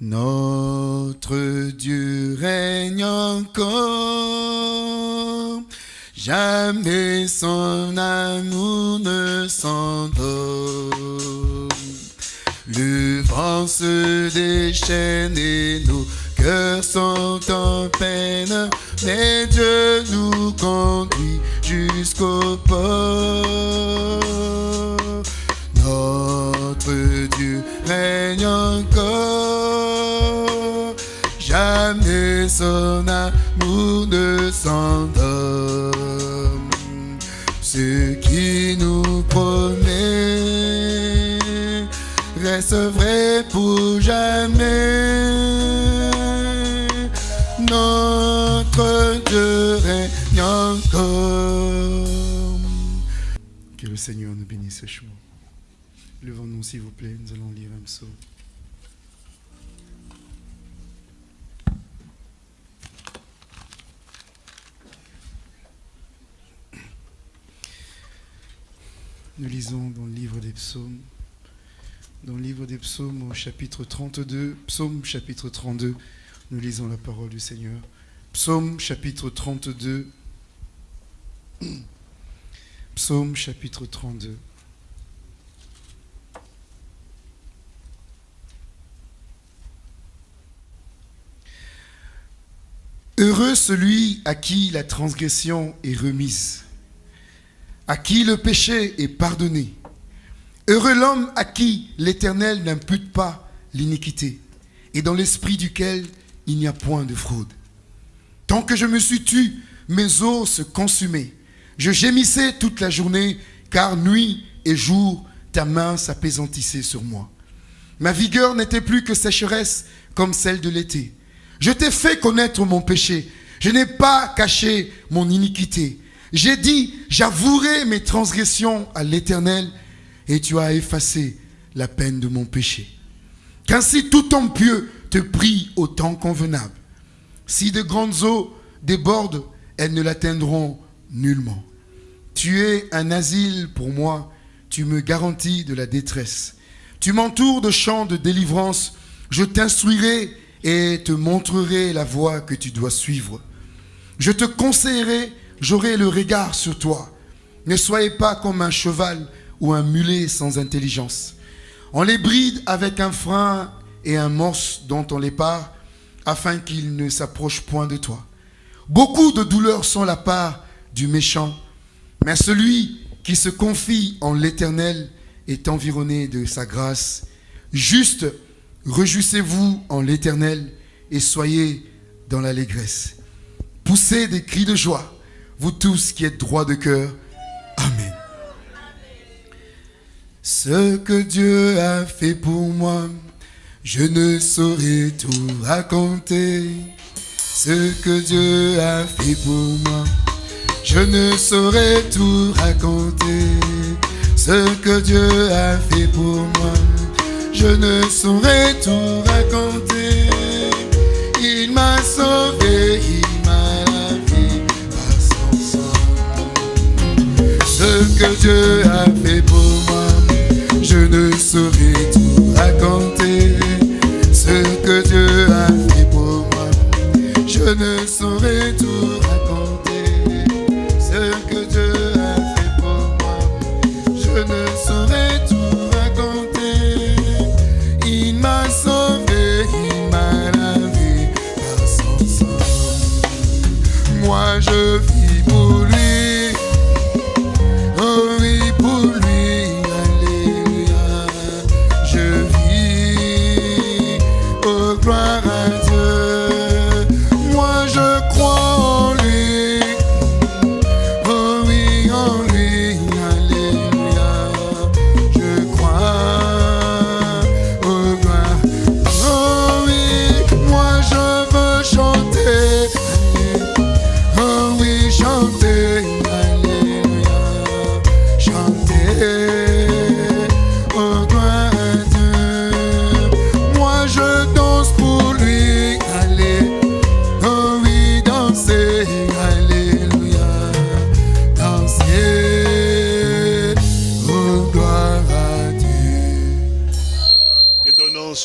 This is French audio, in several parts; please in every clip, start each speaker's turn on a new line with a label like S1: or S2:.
S1: Notre Dieu règne encore, jamais son amour ne s'endort. Le vent se déchaîne et nos cœurs sont en peine, mais Dieu nous conduit jusqu'au port. Notre Dieu règne encore, son amour ne s'endort. Ce qui nous promet reste vrai pour jamais. Notre Dieu règne encore. Que le Seigneur nous bénisse ce jour. Levons-nous s'il vous plaît, nous allons lire un psaume. Nous lisons dans le livre des psaumes, dans le livre des psaumes au chapitre 32, psaume chapitre 32, nous lisons la parole du Seigneur. Psaume chapitre 32, psaume chapitre 32. Heureux celui à qui la transgression est remise, à qui le péché est pardonné. Heureux l'homme à qui l'Éternel n'impute pas l'iniquité et dans l'esprit duquel il n'y a point de fraude. Tant que je me suis tu, mes os se consumaient. Je gémissais toute la journée, car nuit et jour, ta main s'apaisantissait sur moi. Ma vigueur n'était plus que sécheresse comme celle de l'été. Je t'ai fait connaître mon péché. Je n'ai pas caché mon iniquité. J'ai dit, j'avouerai mes transgressions à l'Éternel, et tu as effacé la peine de mon péché. Qu'ainsi tout homme pieux te prie au temps convenable. Si de grandes eaux débordent, elles ne l'atteindront nullement. Tu es un asile pour moi, tu me garantis de la détresse. Tu m'entoures de chants de délivrance, je t'instruirai et te montrerai la voie que tu dois suivre. Je te conseillerai, j'aurai le regard sur toi. Ne soyez pas comme un cheval ou un mulet sans intelligence. On les bride avec un frein et un morse dont on les part, afin qu'ils ne s'approchent point de toi. Beaucoup de douleurs sont la part du méchant, mais celui qui se confie en l'Éternel est environné de sa grâce. Juste, réjouissez-vous en l'Éternel et soyez dans l'allégresse. Poussez des cris de joie, vous tous qui êtes droits de cœur. Amen. Ce que Dieu a fait pour moi, je ne saurais tout raconter. Ce que Dieu a fait pour moi, je ne saurais tout raconter. Ce que Dieu a fait pour moi, je ne saurais tout raconter. Il m'a sauvé, que Dieu a fait pour moi, je ne saurais tout raconter. Ce que Dieu a fait pour moi, je ne saurais tout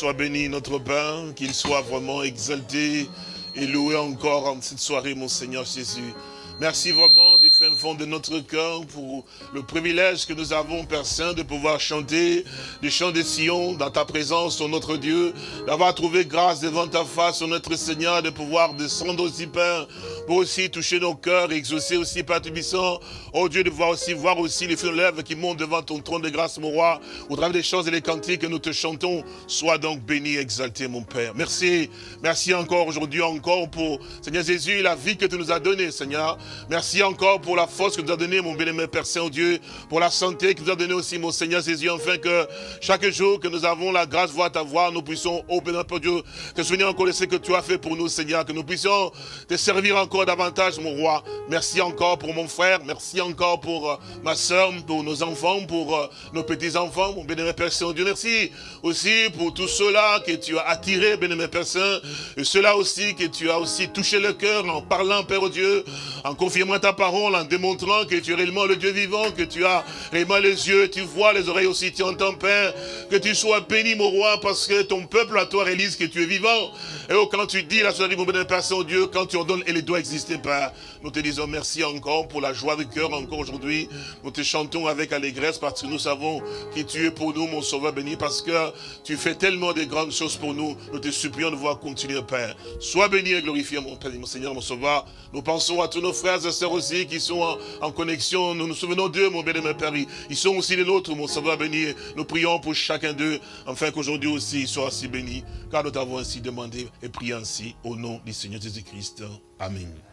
S2: soit béni, notre Père, qu'il soit vraiment exalté et loué encore en cette soirée, mon Seigneur Jésus. Merci vraiment du fin fond de notre cœur pour le privilège que nous avons, Père Saint, de pouvoir chanter du chant des Sion dans ta présence, notre Dieu, d'avoir trouvé grâce devant ta face, notre Seigneur, de pouvoir descendre aussi, Père, pour aussi toucher nos cœurs, exaucer aussi, Père Tubissant, oh Dieu, de voir aussi, voir aussi les feux lèvres qui montent devant ton trône de grâce, mon roi, au travers des chants et des cantiques que nous te chantons, sois donc béni, exalté, mon Père. Merci, merci encore aujourd'hui, encore pour, Seigneur Jésus, la vie que tu nous as donnée, Seigneur. Merci encore pour la force que tu as donnée, mon bien-aimé Père Saint-Dieu, pour la santé que tu as donnée aussi, mon Seigneur Jésus, afin que chaque jour que nous avons la grâce de voir ta voix, nous puissions, oh béni Dieu, te souvenir encore de ce que tu as fait pour nous, Seigneur, que nous puissions te servir encore davantage, mon roi. Merci encore pour mon frère, merci encore pour euh, ma soeur, pour nos enfants, pour euh, nos petits-enfants, mon bien-aimé Père Saint-Dieu. Merci aussi pour tous ceux-là que tu as attirés, bien-aimé Père Saint, et ceux-là aussi que tu as aussi touché le cœur en parlant, Père Dieu, en confirmant ta parole, en démontrant que tu es réellement le Dieu vivant, que tu as réellement les yeux, tu vois, les oreilles aussi, tu entends, Père, que tu sois béni, mon roi, parce que ton peuple à toi réalise que tu es vivant. Et oh, quand tu dis la soirée, mon bien Père Saint-Dieu, quand tu ordonnes, elle doit exister, Père. Nous te disons merci encore pour la joie de cœur, encore aujourd'hui. Nous te chantons avec allégresse parce que nous savons que tu es pour nous, mon sauveur béni, parce que tu fais tellement de grandes choses pour nous. Nous te supplions de voir continuer, Père. Sois béni et glorifié, mon Père, mon Seigneur, mon sauveur. Nous pensons à tous nos frères et sœurs aussi qui sont en, connexion. Nous nous souvenons d'eux, mon bien-aimé Père. Ils sont aussi les nôtres, mon sauveur béni. Nous prions pour chacun d'eux, afin qu'aujourd'hui aussi ils soient ainsi bénis. Car nous t'avons ainsi demandé et prié ainsi au nom du Seigneur Jésus-Christ. Amen.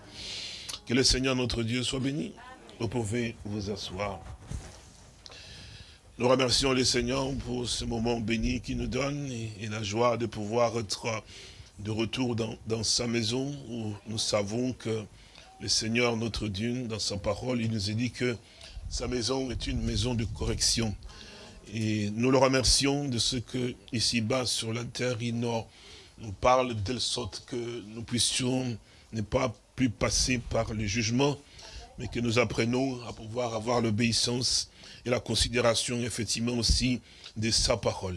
S2: Que le Seigneur notre Dieu soit béni. Vous pouvez vous asseoir. Nous remercions le Seigneur pour ce moment béni qu'il nous donne et, la joie de pouvoir être de retour dans, sa maison où nous savons que le Seigneur, notre Dieu, dans sa parole, il nous a dit que sa maison est une maison de correction. Et nous le remercions de ce que, ici-bas, sur la terre, il nous, parle de telle sorte que nous puissions ne pas plus passer par le jugement, mais que nous apprenons à pouvoir avoir l'obéissance et la considération, effectivement, aussi de sa parole.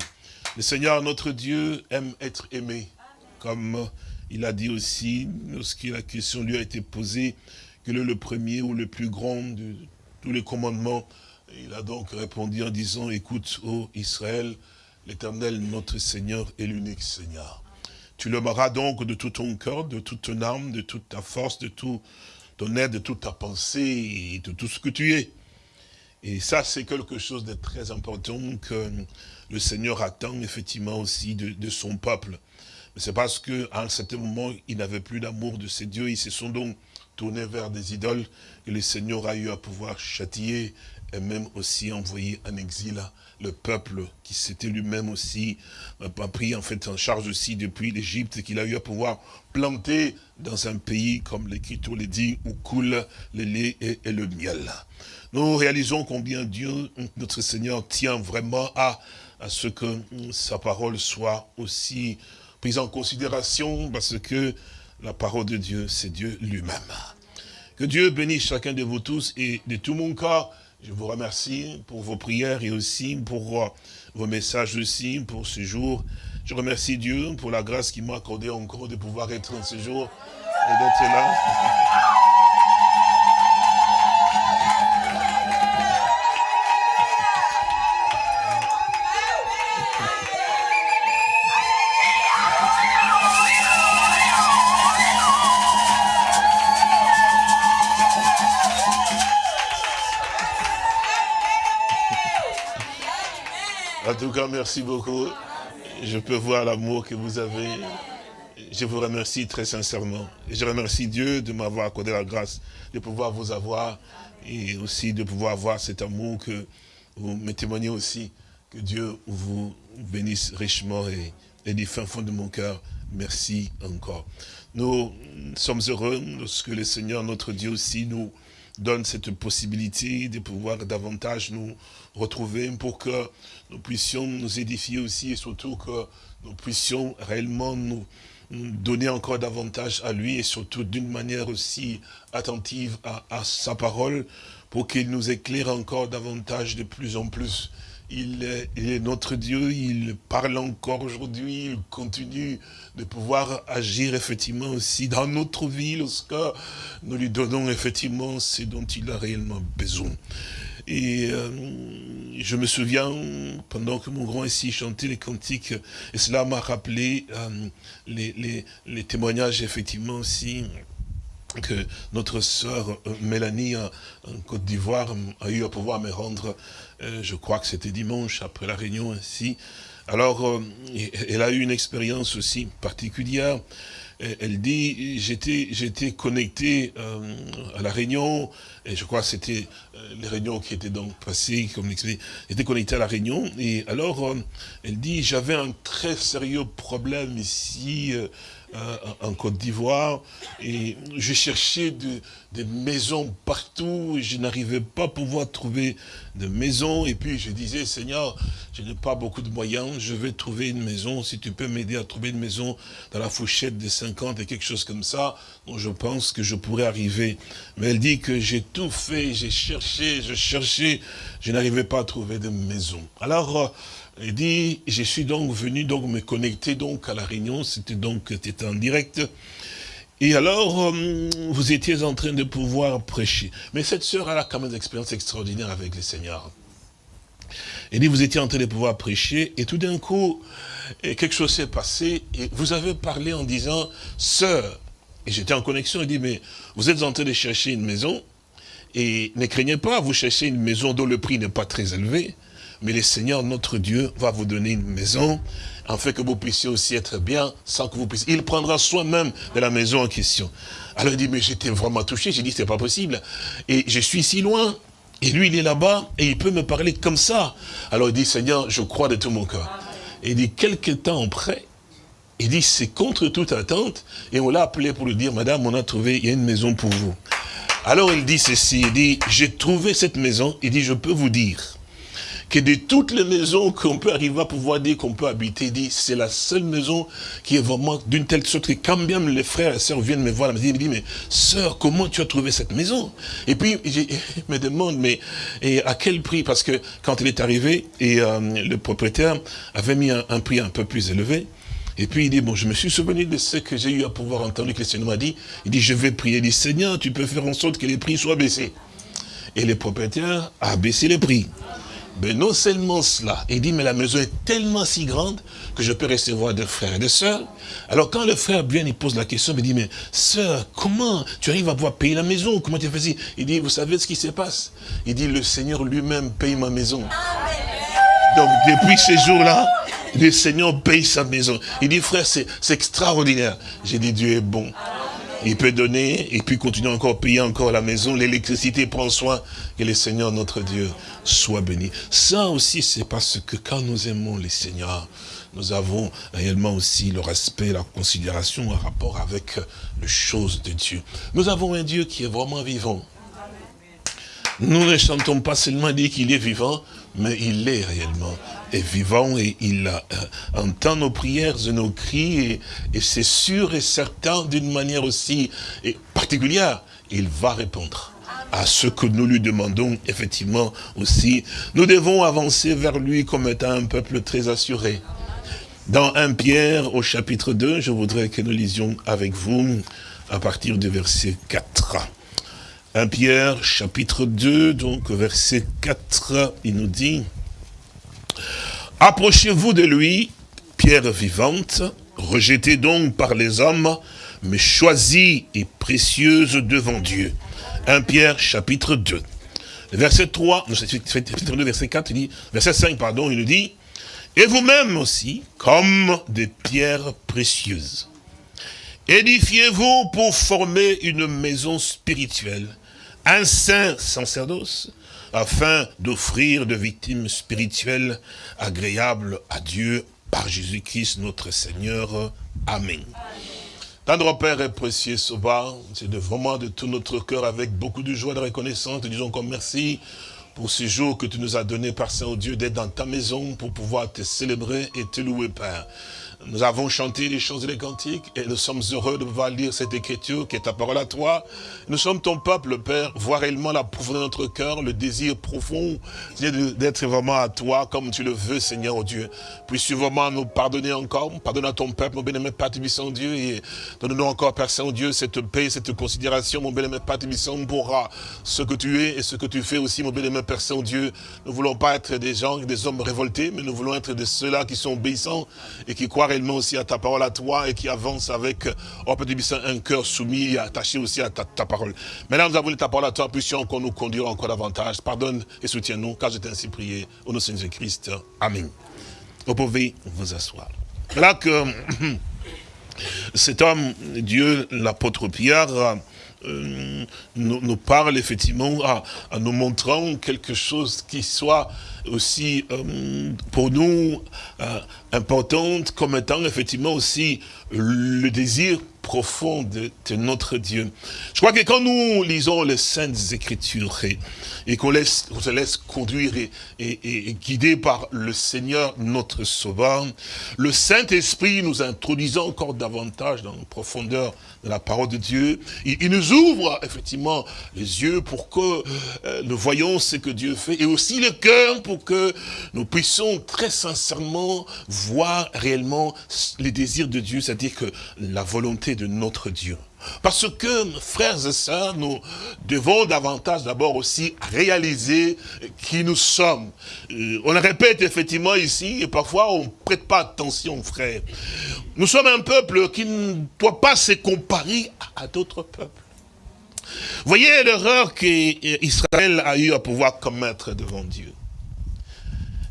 S2: Le Seigneur, notre Dieu, aime être aimé, comme il a dit aussi, lorsque la question lui a été posée, quel est le premier ou le plus grand de tous les commandements Il a donc répondu en disant, écoute, ô Israël, l'éternel, notre Seigneur, est l'unique Seigneur. Tu l'aimeras donc de tout ton cœur, de toute ton âme, de toute ta force, de tout ton aide, de toute ta pensée, et de tout ce que tu es. Et ça, c'est quelque chose de très important que le Seigneur attend effectivement aussi de, son peuple. C'est parce qu'à un certain moment, ils n'avaient plus d'amour de ces dieux. Ils se sont donc tournés vers des idoles que le Seigneur a eu à pouvoir châtier et même aussi envoyer en exil le peuple qui s'était lui-même aussi euh, pris en fait en charge aussi depuis l'Égypte, qu'il a eu à pouvoir planter dans un pays, comme l'Écriture le dit, où coule le lait et, le miel. Nous réalisons combien Dieu, notre Seigneur, tient vraiment à, à ce que sa parole soit aussi prise en considération parce que la parole de Dieu, c'est Dieu lui-même. Que Dieu bénisse chacun de vous tous et de tout mon cœur. Je vous remercie pour vos prières et aussi pour euh, vos messages aussi pour ce jour. Je remercie Dieu pour la grâce qu'il m'a accordé encore de pouvoir être en ce jour et d'être là. En tout cas, merci beaucoup. Je peux voir l'amour que vous avez. Je vous remercie très sincèrement. Je remercie Dieu de m'avoir accordé la grâce de pouvoir vous avoir et aussi de pouvoir avoir cet amour que vous me témoignez aussi. Que Dieu vous bénisse richement et du fin fond de mon cœur, merci encore. Nous sommes heureux lorsque le Seigneur, notre Dieu aussi, nous donne cette possibilité de pouvoir davantage nous retrouver pour que nous puissions nous édifier aussi et surtout que nous puissions réellement nous donner encore davantage à lui et surtout d'une manière aussi attentive à, sa parole pour qu'il nous éclaire encore davantage de plus en plus il est, notre Dieu, il parle encore aujourd'hui, il continue de pouvoir agir effectivement aussi dans notre vie lorsque nous lui donnons effectivement ce dont il a réellement besoin. Et euh, je me souviens, pendant que mon grand ici chantait les cantiques, et cela m'a rappelé euh, les, les, témoignages effectivement aussi que notre sœur Mélanie en Côte d'Ivoire a eu à pouvoir me rendre, je crois que c'était dimanche après la réunion ainsi. Alors, euh, elle a eu une expérience aussi particulière. Elle dit, j'étais j'étais connecté à la réunion, et je crois que c'était les réunions qui étaient donc passées, comme j'étais connecté à la réunion, et alors, elle dit, j'avais un très sérieux problème ici, euh, en Côte d'Ivoire, et je cherchais des maisons partout, je n'arrivais pas à pouvoir trouver de maison, et puis je disais, Seigneur, je n'ai pas beaucoup de moyens, je vais trouver une maison, si tu peux m'aider à trouver une maison dans la fourchette des 50 et quelque chose comme ça, je pense que je pourrais arriver. Mais elle dit que j'ai tout fait, j'ai cherché, je cherchais, je n'arrivais pas à trouver de maison. Alors, euh, il dit, je suis donc venu donc me connecter donc à la réunion, c'était donc en direct. Et alors, euh, vous étiez en train de pouvoir prêcher. Mais cette sœur, a quand même des expériences extraordinaires avec le Seigneur. Il dit, vous étiez en train de pouvoir prêcher, et tout d'un coup, quelque chose s'est passé, et vous avez parlé en disant, sœur, et j'étais en connexion, il dit, mais vous êtes en train de chercher une maison, et ne craignez pas, vous cherchez une maison dont le prix n'est pas très élevé, mais le Seigneur, notre Dieu, va vous donner une maison, fait que vous puissiez aussi être bien, sans que vous puissiez... Il prendra soin même de la maison en question. Alors il dit, mais j'étais vraiment touché, j'ai dit, c'est pas possible. Et je suis si loin, et lui, il est là-bas, et il peut me parler comme ça. Alors il dit, Seigneur, je crois de tout mon cœur. Et il dit, quelques temps après, il dit, c'est contre toute attente, et on l'a appelé pour lui dire, Madame, on a trouvé, il y a une maison pour vous. Alors il dit ceci, il dit, j'ai trouvé cette maison, il dit, je peux vous dire, que de toutes les maisons qu'on peut arriver à pouvoir dire qu'on peut habiter, dit c'est la seule maison qui est vraiment d'une telle sorte que quand bien les frères et sœurs viennent me voir, ils me disent, mais sœur, comment tu as trouvé cette maison? Et puis, il me demande, mais et à quel prix? Parce que quand il est arrivé, et euh, le propriétaire avait mis un, prix un peu plus élevé, et puis il dit, bon, je me suis souvenu de ce que j'ai eu à pouvoir entendre que le Seigneur m'a dit. Il dit, je vais prier. Il dit, Seigneur, tu peux faire en sorte que les prix soient baissés. Et le propriétaire a baissé les prix. Mais non seulement cela, il dit, mais la maison est tellement si grande que je peux recevoir des frères et des sœurs. Alors quand le frère vient, il pose la question, il dit, mais sœur, comment tu arrives à pouvoir payer la maison? Comment tu fais ça Il dit, vous savez ce qui se passe? Il dit, le Seigneur lui-même paye ma maison. Donc depuis ces jours-là, le Seigneur paye sa maison. Il dit, frère, c'est extraordinaire. J'ai dit, Dieu est bon. Il peut donner et puis continuer encore, payer encore la maison, l'électricité, prend soin. Que le Seigneur, notre Dieu, soit béni. Ça aussi, c'est parce que quand nous aimons les Seigneurs, nous avons réellement aussi le respect, la considération en rapport avec les choses de Dieu. Nous avons un Dieu qui est vraiment vivant. Nous ne chantons pas seulement dire qu'il est vivant, mais il est réellement est vivant et il euh, entend nos prières et nos cris et, c'est sûr et certain d'une manière aussi particulière, il va répondre à ce que nous lui demandons effectivement aussi. Nous devons avancer vers lui comme étant un peuple très assuré. Dans 1 Pierre au chapitre 2, je voudrais que nous lisions avec vous à partir du verset 4. 1 Pierre chapitre 2, donc verset 4, il nous dit Approchez-vous de lui, pierre vivante, rejetée donc par les hommes, mais choisie et précieuse devant Dieu. 1 Pierre chapitre 2. Verset 3, verset 4, il dit, verset 5, pardon, il nous dit, et vous-même aussi, comme des pierres précieuses. Édifiez-vous pour former une maison spirituelle, un saint sacerdoce, afin d'offrir de victimes spirituelles agréables à Dieu par Jésus-Christ notre Seigneur. Amen. Tendre Père et précieux Sauveur, c'est vraiment de tout notre cœur, avec beaucoup de joie, de reconnaissance, disons comme merci pour ce jour que tu nous as donné, par Saint-Dieu, d'être dans ta maison pour pouvoir te célébrer et te louer, Père. Nous avons chanté les chants et les cantiques et nous sommes heureux de pouvoir lire cette écriture qui est ta parole à toi. Nous sommes ton peuple, Père. Vois réellement la profondeur de notre cœur, le désir profond d'être vraiment à toi comme tu le veux, Seigneur oh Dieu. Puisses-tu vraiment nous pardonner encore, pardonne à ton peuple, mon bien-aimé Père Dieu, et donne-nous encore, Père Saint-Dieu, cette paix, cette considération, mon bien-aimé Père Tibissant, pour ce que tu es et ce que tu fais aussi, mon bien-aimé Père Saint-Dieu. Nous ne voulons pas être des gens, des hommes révoltés, mais nous voulons être de ceux-là qui sont obéissants et qui croient réellement aussi à ta parole à toi et qui avance avec, oh un cœur soumis et attaché aussi à ta, parole. Maintenant, nous avons ta parole à toi, puissions qu'on nous conduire encore davantage. Pardonne et soutiens-nous, car je t'ai ainsi prié. Au nom de Seigneur Christ. Amen. Vous pouvez vous asseoir. Là que cet homme, Dieu, l'apôtre Pierre, euh, nous, parle effectivement en nous montrant quelque chose qui soit aussi euh, pour nous euh, importante comme étant effectivement aussi le désir profond de, notre Dieu. Je crois que quand nous lisons les Saintes Écritures et, qu'on se laisse conduire et, guider par le Seigneur notre Sauveur, le Saint-Esprit nous introduisant encore davantage dans la profondeur de la parole de Dieu, il, nous ouvre effectivement les yeux pour que euh, nous voyons ce que Dieu fait et aussi le cœur pour que nous puissions très sincèrement voir réellement les désirs de Dieu, c'est-à-dire que la volonté de notre Dieu. Parce que, frères et sœurs, nous devons davantage d'abord aussi réaliser qui nous sommes. Euh, on le répète effectivement ici, et parfois on ne prête pas attention, frères. Nous sommes un peuple qui ne doit pas se comparer à d'autres peuples. Voyez l'erreur qu'Israël a eu à pouvoir commettre devant Dieu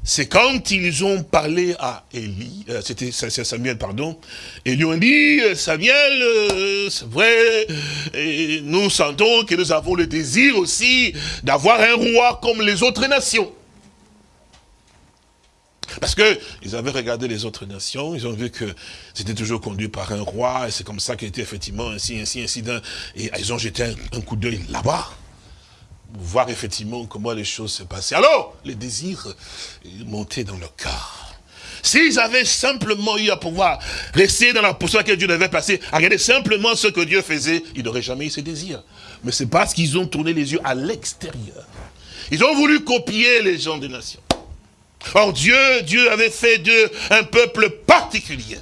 S2: c'est quand ils ont parlé à Élie, euh, c'était Samuel, pardon, et lui ont dit, euh, Samuel, euh, c'est vrai, nous sentons que nous avons le désir aussi d'avoir un roi comme les autres nations. Parce que ils avaient regardé les autres nations, ils ont vu que c'était toujours conduit par un roi, et c'est comme ça qu'il était effectivement ainsi, ainsi, ainsi, et ils ont jeté un coup d'œil là-bas voir effectivement comment les choses se passaient. Alors, les désirs montaient dans le cœur. S'ils avaient simplement eu à pouvoir rester dans la position laquelle Dieu devait passer, à regarder simplement ce que Dieu faisait, ils n'auraient jamais eu ces désirs. Mais c'est parce qu'ils ont tourné les yeux à l'extérieur. Ils ont voulu copier les gens des nations. Or Dieu, Dieu avait fait d'eux un peuple particulier.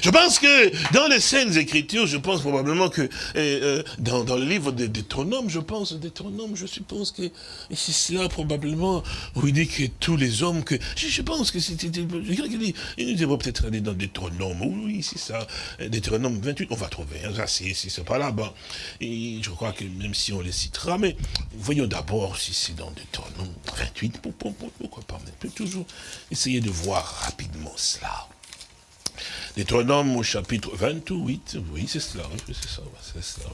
S2: Je pense que dans les scènes écritures, je pense probablement que euh, dans, le livre des Deutéronome, je pense, Deutéronome, je suppose que c'est cela probablement où il dit que tous les hommes que... Je, pense que c'était... Il devrait peut-être aller dans Deutéronome, oui, c'est ça, Deutéronome 28, on va trouver, hein, si, c'est pas là-bas. Et je crois que même si on les citera, mais voyons d'abord si c'est dans Deutéronome 28, pourquoi pas, on peut toujours essayer de voir rapidement cela. Deutéronome au chapitre 28, oui, c'est cela, c'est ça, c'est cela.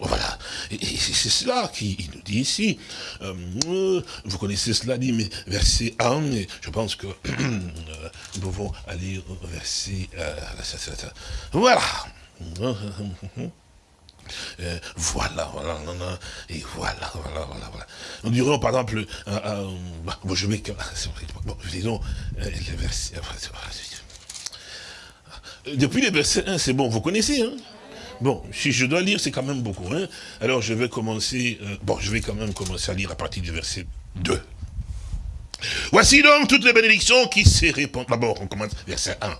S2: Voilà. Et, c'est cela qu'il nous dit ici. Euh, vous connaissez cela, dit, mais verset 1, je pense que nous pouvons aller au verset... Euh, voilà. Euh, voilà, voilà, et voilà, voilà, voilà, voilà. Nous dirons par exemple, bon, je vais, bon, disons, le verset, euh, depuis le verset 1, c'est bon, vous connaissez, hein? Bon, si je dois lire, c'est quand même beaucoup, hein? Alors je vais commencer, euh, bon, je vais quand même commencer à lire à partir du verset 2. Voici donc toutes les bénédictions qui se répandent. D'abord, on commence verset 1.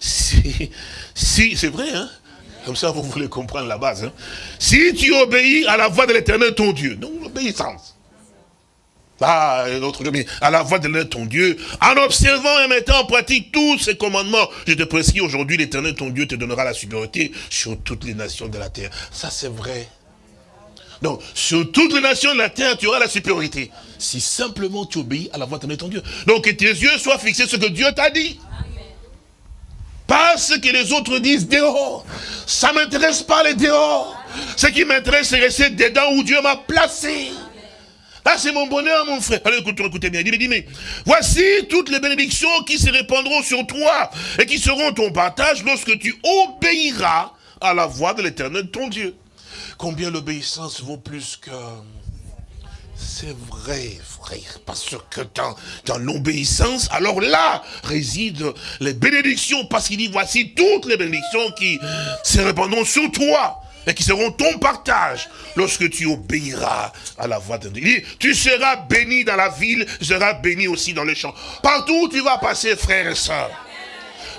S2: Si, si c'est vrai, hein? Comme ça, vous voulez comprendre la base, hein? Si tu obéis à la voix de l'éternel, ton Dieu, donc l'obéissance. Ah, notre Dieu, à la voix de ton Dieu, en observant et mettant en pratique tous ces commandements, je te précise aujourd'hui, l'éternel ton Dieu te donnera la supériorité sur toutes les nations de la terre. Ça, c'est vrai. Donc, sur toutes les nations de la terre, tu auras la supériorité. Si simplement tu obéis à la voix de ton Dieu. Donc, que tes yeux soient fixés sur ce que Dieu t'a dit. Pas ce que les autres disent dehors. Ça m'intéresse pas les dehors. Ce qui m'intéresse, c'est rester dedans où Dieu m'a placé. Ah, c'est mon bonheur, mon frère. Allez, écoutez, écoutez bien. Il dit, mais voici toutes les bénédictions qui se répandront sur toi et qui seront ton partage lorsque tu obéiras à la voix de l'éternel, ton Dieu. Combien l'obéissance vaut plus que C'est vrai, frère, parce que dans, dans l'obéissance, alors là résident les bénédictions, parce qu'il dit, voici toutes les bénédictions qui se répandront sur toi et qui seront ton partage lorsque tu obéiras à la voix de Dieu. Tu seras béni dans la ville, tu seras béni aussi dans les champs. Partout où tu vas passer, frère et soeur,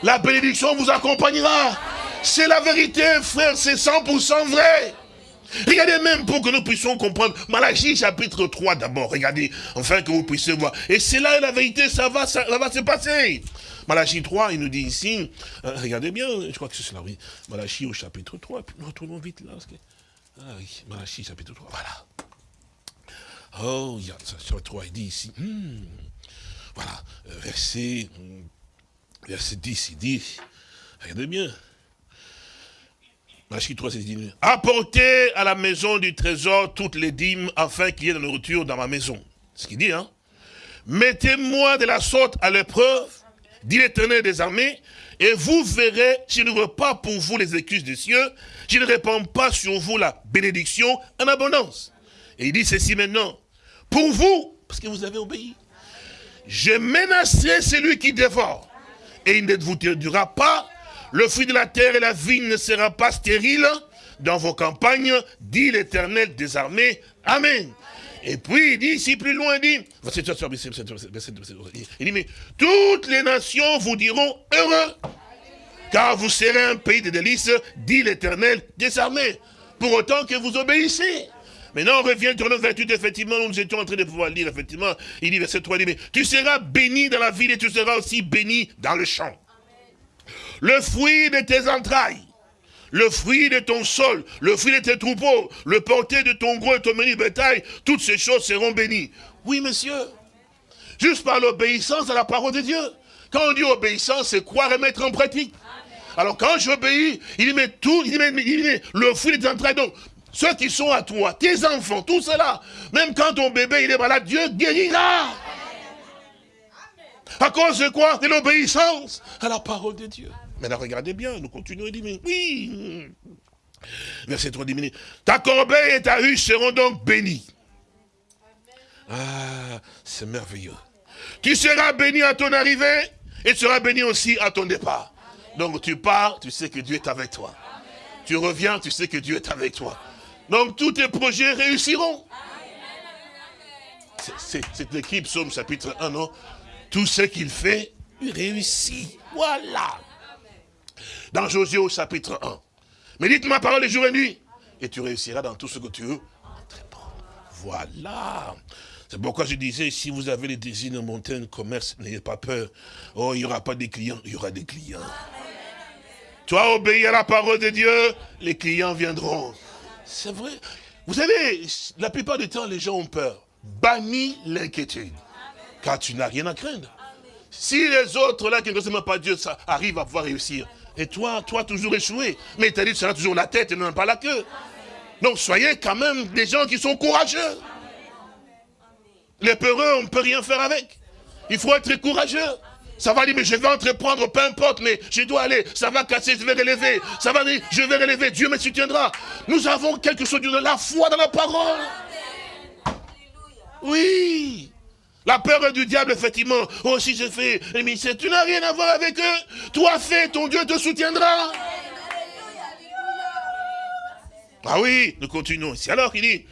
S2: la bénédiction vous accompagnera. C'est la vérité, frère, c'est 100% vrai. Regardez même pour que nous puissions comprendre. Malachie chapitre 3 d'abord. Regardez, enfin que vous puissiez voir. Et c'est là la vérité, ça va, ça, va se passer. Malachie 3, il nous dit ici, euh, regardez bien, je crois que c'est cela, oui. Malachie au chapitre 3, puis nous retournons vite là. Ah oui, Malachie chapitre 3, voilà. Oh, il y a chapitre 3, il dit ici, hmm, voilà, euh, verset, hmm, verset 10, il dit, regardez bien, Malachie 3, c'est dit, apportez à la maison du trésor toutes les dîmes afin qu'il y ait de la nourriture dans ma maison. Ce qu'il dit, hein. Mettez-moi de la sorte à l'épreuve dit l'éternel des armées, et vous verrez, je ne pas pour vous les excuses des cieux, je ne répands pas sur vous la bénédiction en abondance. Et il dit ceci maintenant, pour vous, parce que vous avez obéi, je menacerai celui qui dévore, et il ne vous durera pas, le fruit de la terre et la vigne ne sera pas stérile dans vos campagnes, dit l'éternel des armées. Amen. Et puis, il dit ici plus loin, il dit, il dit, mais toutes les nations vous diront heureux, car vous serez un pays de délices, dit l'éternel des armées, pour autant que vous obéissez. Maintenant, on revient sur notre vertu, effectivement, nous étions en train de pouvoir lire, effectivement, il dit, verset 3, il dit, mais tu seras béni dans la ville et tu seras aussi béni dans le champ. Le fruit de tes entrailles le fruit de ton sol, le fruit de tes troupeaux, le porté de ton gros et ton menu bétail, toutes ces choses seront bénies. Oui, monsieur. Juste par l'obéissance à la parole de Dieu. Quand on dit obéissance, c'est quoi remettre en pratique? Alors quand j'obéis, il met tout, il met, il met le fruit des entrailles. Donc, ceux qui sont à toi, tes enfants, tout cela, même quand ton bébé il est malade, Dieu guérira. À cause de quoi? De l'obéissance à la parole de Dieu. Maintenant, regardez bien, nous continuons, il dit, mais oui. Verset 3 dit, ta corbeille et ta ruche seront donc bénies. Ah, c'est merveilleux. Tu seras béni à ton arrivée et tu seras béni aussi à ton départ. Donc tu pars, tu sais que Dieu est avec toi. Tu reviens, tu sais que Dieu est avec toi. Donc tous tes projets réussiront. C'est l'équipe Somme chapitre 1, non? Tout ce qu'il fait, il réussit. Voilà dans Josué au chapitre 1. Médite ma parole les jours et nuit, et tu réussiras dans tout ce que tu veux Voilà. C'est pourquoi je disais, si vous avez les désirs de monter un commerce, n'ayez pas peur. Oh, il n'y aura pas de clients, il y aura des clients. Toi, obéis à la parole de Dieu, les clients viendront. C'est vrai. Vous savez, la plupart du temps, les gens ont peur. Bannis l'inquiétude. Car tu n'as rien à craindre. Si les autres, là, qui ne ressemblent pas Dieu, ça à pouvoir réussir, et toi, toi toujours échoué. Mais tu as dit, tu seras toujours la tête et non pas la queue. Donc soyez quand même des gens qui sont courageux. Les peureux, on ne peut rien faire avec. Il faut être courageux. Ça va dire, mais je vais entreprendre, peu importe, mais je dois aller. Ça va casser, je vais relever. Ça va dire, je vais relever, Dieu me soutiendra. Nous avons quelque chose de la foi dans la parole. Oui. La peur du diable, effectivement. Oh, si je fais mais tu n'as rien à voir avec eux. Toi, fais, ton Dieu te soutiendra. Ah oui, nous continuons ici. Alors, il dit,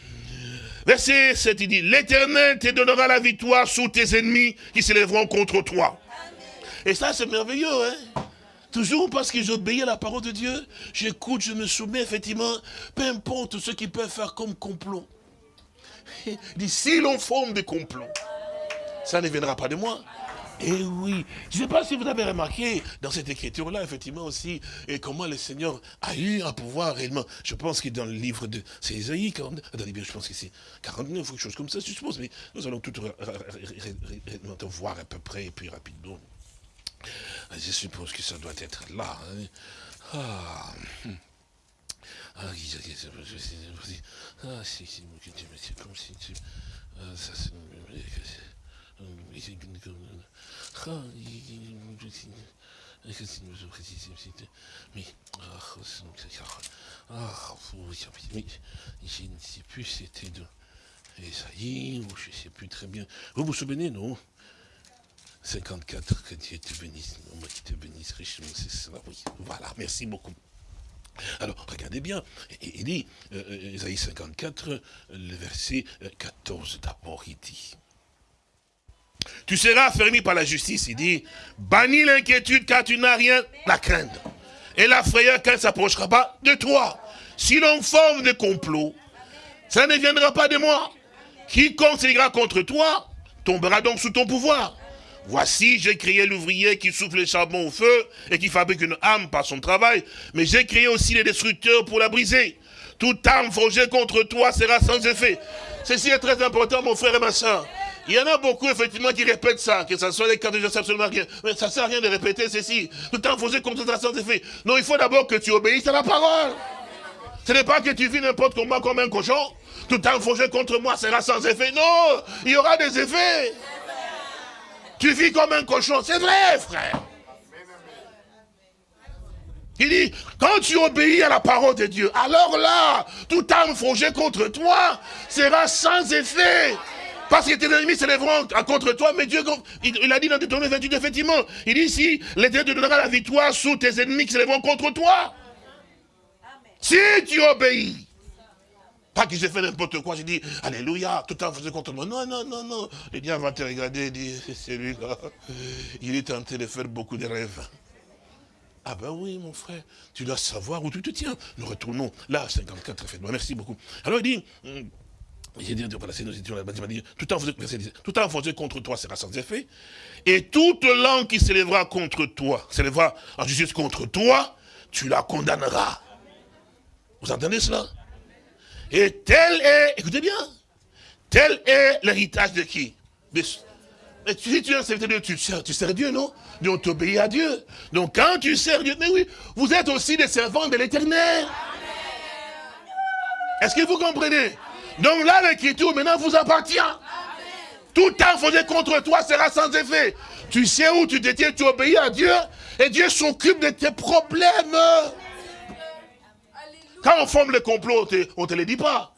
S2: verset 7, il dit, l'éternel te donnera la victoire sous tes ennemis qui s'élèveront contre toi. Et ça, c'est merveilleux, hein Toujours parce que j'obéis à la parole de Dieu, j'écoute, je me soumets, effectivement, peu importe ce qu'ils peuvent faire comme complot. Il dit, si l'on forme des complots, ça ne viendra pas de moi. Eh oui, je ne sais pas si vous avez remarqué dans cette écriture-là, effectivement aussi, et comment le Seigneur a eu un pouvoir réellement. Je pense que dans le livre de c'est Isaïe, je pense que c'est 49 ou quelque chose comme ça, je suppose, mais nous allons tout voir à peu près, et puis rapidement. Je suppose que ça doit être là. Hein. Ah. Ah, c'est je ne sais plus, c'était de... Esaïe, je ne sais plus très bien. Vous vous souvenez, non? 54, que Dieu te bénisse. Moi qui te bénisse richement, c'est. Oui, voilà, merci beaucoup. Alors, regardez bien, il dit, Esaïe 54, le verset 14 d'abord, il dit, tu seras fermé par la justice, il dit, bannis l'inquiétude car tu n'as rien à craindre. Et la frayeur qu'elle ne s'approchera pas de toi. Si l'on forme des complots, ça ne viendra pas de moi. Quiconque s'élira contre toi, tombera donc sous ton pouvoir. Voici, j'ai créé l'ouvrier qui souffle le charbon au feu et qui fabrique une âme par son travail, mais j'ai créé aussi les destructeurs pour la briser. Toute âme forgée contre toi sera sans effet. Ceci est très important, mon frère et ma soeur. Il y en a beaucoup, effectivement, qui répètent ça, que ce soit les cas de sais absolument rien. Mais ça sert à rien de répéter ceci. Tout forgée contre toi sera sans effet. Non, il faut d'abord que tu obéisses à la parole. Ce n'est pas que tu vis n'importe comment comme un cochon. Tout forgée contre moi sera sans effet. Non, il y aura des effets. Tu vis comme un cochon. C'est vrai, frère. Il dit, quand tu obéis à la parole de Dieu, alors là, tout âme forgée contre toi sera sans effet. Parce que tes ennemis s'élèveront contre toi, mais Dieu, il, a dit dans Deutéronome 28, effectivement, il dit si l'Éternel te donnera la victoire sous tes ennemis qui s'élèveront contre toi. Si tu obéis. Pas que j'ai fait n'importe quoi, j'ai dit, Alléluia, tout le temps faisait contre moi. Non, non, non, non. Le diable va te regarder et dire, c'est lui là. Il est tenté de faire beaucoup de rêves. Ah ben oui, mon frère, tu dois savoir où tu te tiens. Nous retournons là, 54, faites-moi, merci beaucoup. Alors il dit, j'ai dit, voilà, c'est nos dit, tout en faisant contre toi sera sans effet, et toute langue qui s'élèvera contre toi, s'élèvera en justice contre toi, tu la condamneras. Vous entendez cela? Et tel est, écoutez bien, tel est l'héritage de qui? Mais, si tu es un serviteur de Dieu, tu tu sers Dieu, non? Donc tu obéis à Dieu. Donc quand tu sers Dieu, mais oui, vous êtes aussi des servants de l'éternel. Est-ce que vous comprenez? Donc là, l'écriture maintenant vous appartient. Tout temps faisait contre toi sera sans effet. Tu sais où tu détiens, tu obéis à Dieu, et Dieu s'occupe de tes problèmes. Quand on forme le complot, on ne te le dit pas.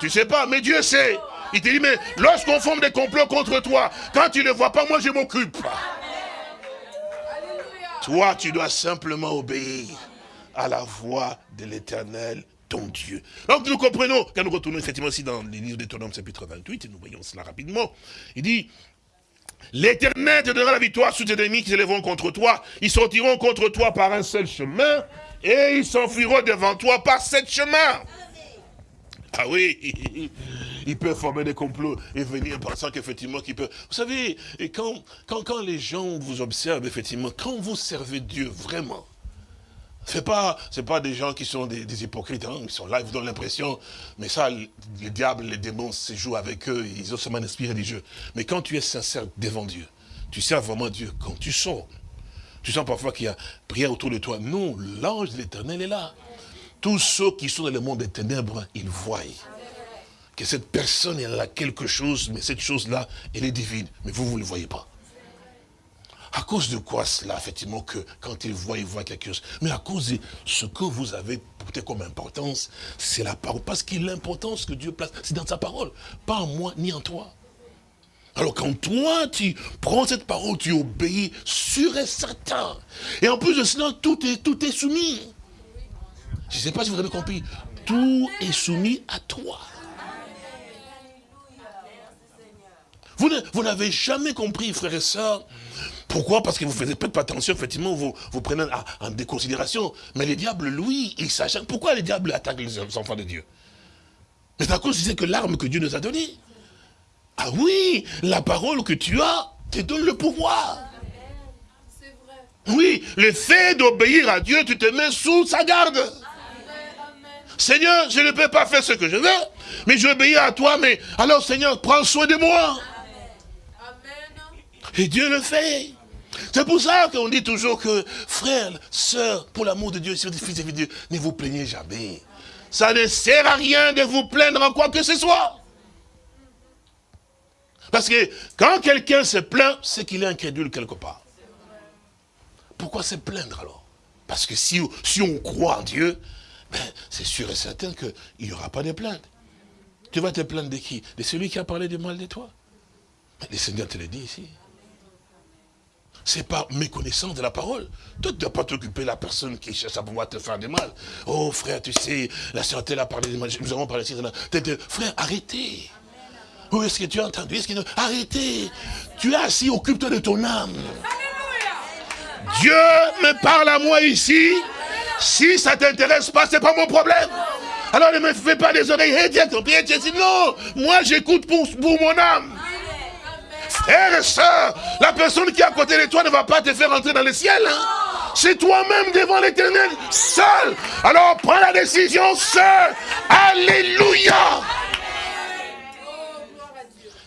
S2: Tu ne sais pas, mais Dieu sait. Il te dit, mais lorsqu'on forme des complots contre toi, quand tu ne vois pas, moi je m'occupe. Toi, tu dois simplement obéir à la voix de l'éternel, ton Dieu. Donc nous comprenons, quand nous retournons effectivement aussi dans les livres d'Étonnant, chapitre 28, et nous voyons cela rapidement, il dit, l'éternel te donnera la victoire sous tes ennemis qui s'élèveront contre toi, ils sortiront contre toi par un seul chemin, et ils s'enfuiront devant toi par sept chemins. Ah oui, il peut former des complots et venir pensant qu'effectivement peut... Vous savez, et quand, quand, quand les gens vous observent, effectivement, quand vous servez Dieu vraiment, c'est pas, c'est pas des gens qui sont des, hypocrites, hein, ils sont là, ils vous donnent l'impression, mais ça, le, diable, les démons se jouent avec eux, ils ont seulement un esprit religieux. Mais quand tu es sincère devant Dieu, tu sers vraiment Dieu, quand tu sors, tu sens parfois qu'il y a prière autour de toi. Non, l'ange de l'éternel est là. Tous ceux qui sont dans le monde des ténèbres, ils voient que cette personne, elle a quelque chose, mais cette chose-là, elle est divine. Mais vous, vous ne le voyez pas. À cause de quoi cela, effectivement, que quand ils voient, ils voient quelque chose. Mais à cause de ce que vous avez porté comme importance, c'est la parole. Parce que l'importance que Dieu place, c'est dans sa parole. Pas en moi, ni en toi. Alors quand toi, tu prends cette parole, tu obéis sûr et certain. Et en plus de cela, tout est, tout est soumis. Je ne sais pas si vous avez compris. Tout est soumis à toi. Vous n'avez jamais compris, frères et sœurs. Pourquoi? Parce que vous ne faites pas attention, effectivement, vous, vous prenez en déconsidération. Mais les diables, lui, il s'acharne. Pourquoi les diables attaquent les enfants de Dieu? C'est à cause que l'arme que Dieu nous a donnée. Ah oui, la parole que tu as te donne le pouvoir. Oui, le fait d'obéir à Dieu, tu te mets sous sa garde. Seigneur, je ne peux pas faire ce que je veux, mais je obéis à toi, mais alors Seigneur, prends soin de moi. Et Dieu le fait. C'est pour ça qu'on dit toujours que, frère, sœur, pour l'amour de Dieu, si vous êtes fils de Dieu, ne vous plaignez jamais. Ça ne sert à rien de vous plaindre en quoi que ce soit. Parce que quand quelqu'un se plaint, c'est qu'il est incrédule quelque part. Pourquoi se plaindre alors? Parce que si, si on croit en Dieu, ben, c'est sûr et certain qu'il n'y aura pas de plainte. Tu vas te plaindre de qui? De celui qui a parlé du mal de toi? Mais le Seigneur te le dit ici. C'est pas méconnaissance de la parole. Toi, tu ne dois pas t'occuper de la personne qui cherche à pouvoir te faire du mal. Oh frère, tu sais, la sœur a parlé du mal. Nous avons parlé de Frère, arrêtez. Où est-ce que tu as entendu? Que... Arrêtez. Tu es assis, occupe-toi de ton âme. Dieu me parle à moi ici. Si ça ne t'intéresse pas, ce n'est pas mon problème. Alors ne me fais pas des oreilles. Hey, tiens, ton pied, non. Moi, j'écoute pour, pour mon âme. Frère et soeur, la personne qui est à côté de toi ne va pas te faire entrer dans le ciel. Hein. C'est toi-même devant l'éternel, seul. Alors prends la décision seul. Alléluia.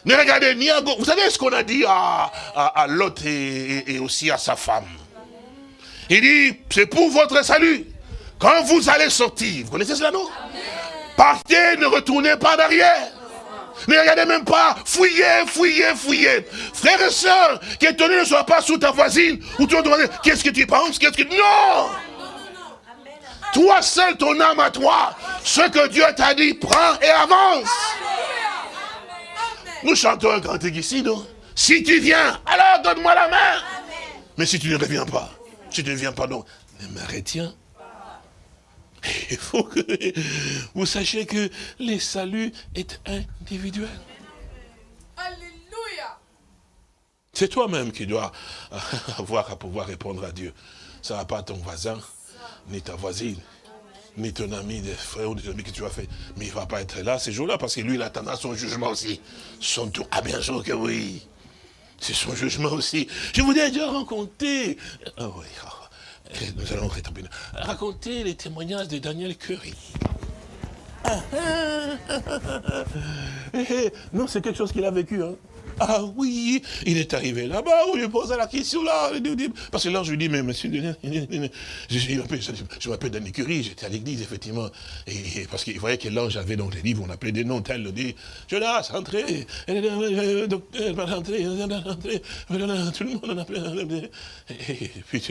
S2: Ne regardez ni à gauche. Vous savez ce qu'on a dit à, à, Lot et, aussi à sa femme? Il dit, c'est pour votre salut. Quand vous allez sortir, vous connaissez cela, non? Partez, ne retournez pas derrière. Ne regardez même pas. Fouillez, fouillez, fouillez. Frères et sœurs, qu'étonné ne soit pas sous ta voisine. Ou tu demander, qu'est-ce que tu penses Qu'est-ce que... Non Toi seul, ton âme à toi. Ce que Dieu t'a dit, prends et avance. Nous chantons un cantique ici, non? Si tu viens, alors donne-moi la main. Mais si tu ne reviens pas, si tu ne viens pas, non, ne me retiens. Il faut que vous sachiez que le salut est individuel. Alléluia. C'est toi-même qui dois avoir à pouvoir répondre à Dieu. Ça va pas ton voisin, ni ta voisine, ni ton ami, des frères ou des amis que tu as fait. Mais il ne va pas être là ces jours-là parce que lui, il attendra son jugement aussi. Son tour. Ah bien sûr que oui. C'est son jugement aussi. Je vous ai déjà rencontré. Ah oui, ah, nous allons raconter les témoignages de Daniel Curry. Ah, ah, non, c'est quelque chose qu'il a vécu. Hein. Ah oui, il est arrivé là-bas, on lui pose la question là. Parce que là, je lui dis, mais monsieur, je, m'appelle Danny Curie, j'étais à l'église, effectivement. Et, parce qu'il voyait que l'ange avait donc les livres, on appelait des noms, tel, le dit, Jonas, entrez, docteur, entrez, tout le monde en appelait. Et puis,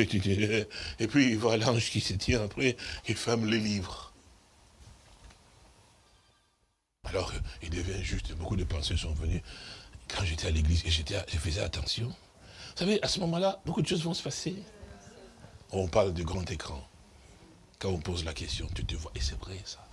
S2: et puis il voit l'ange qui se tient après, qui ferme les livres. Alors, il devient juste, beaucoup de pensées sont venues quand j'étais à l'église et je faisais attention, vous savez, à ce moment-là, beaucoup de choses vont se passer. On parle de grand écran. Quand on pose la question, tu te vois, et c'est vrai ça.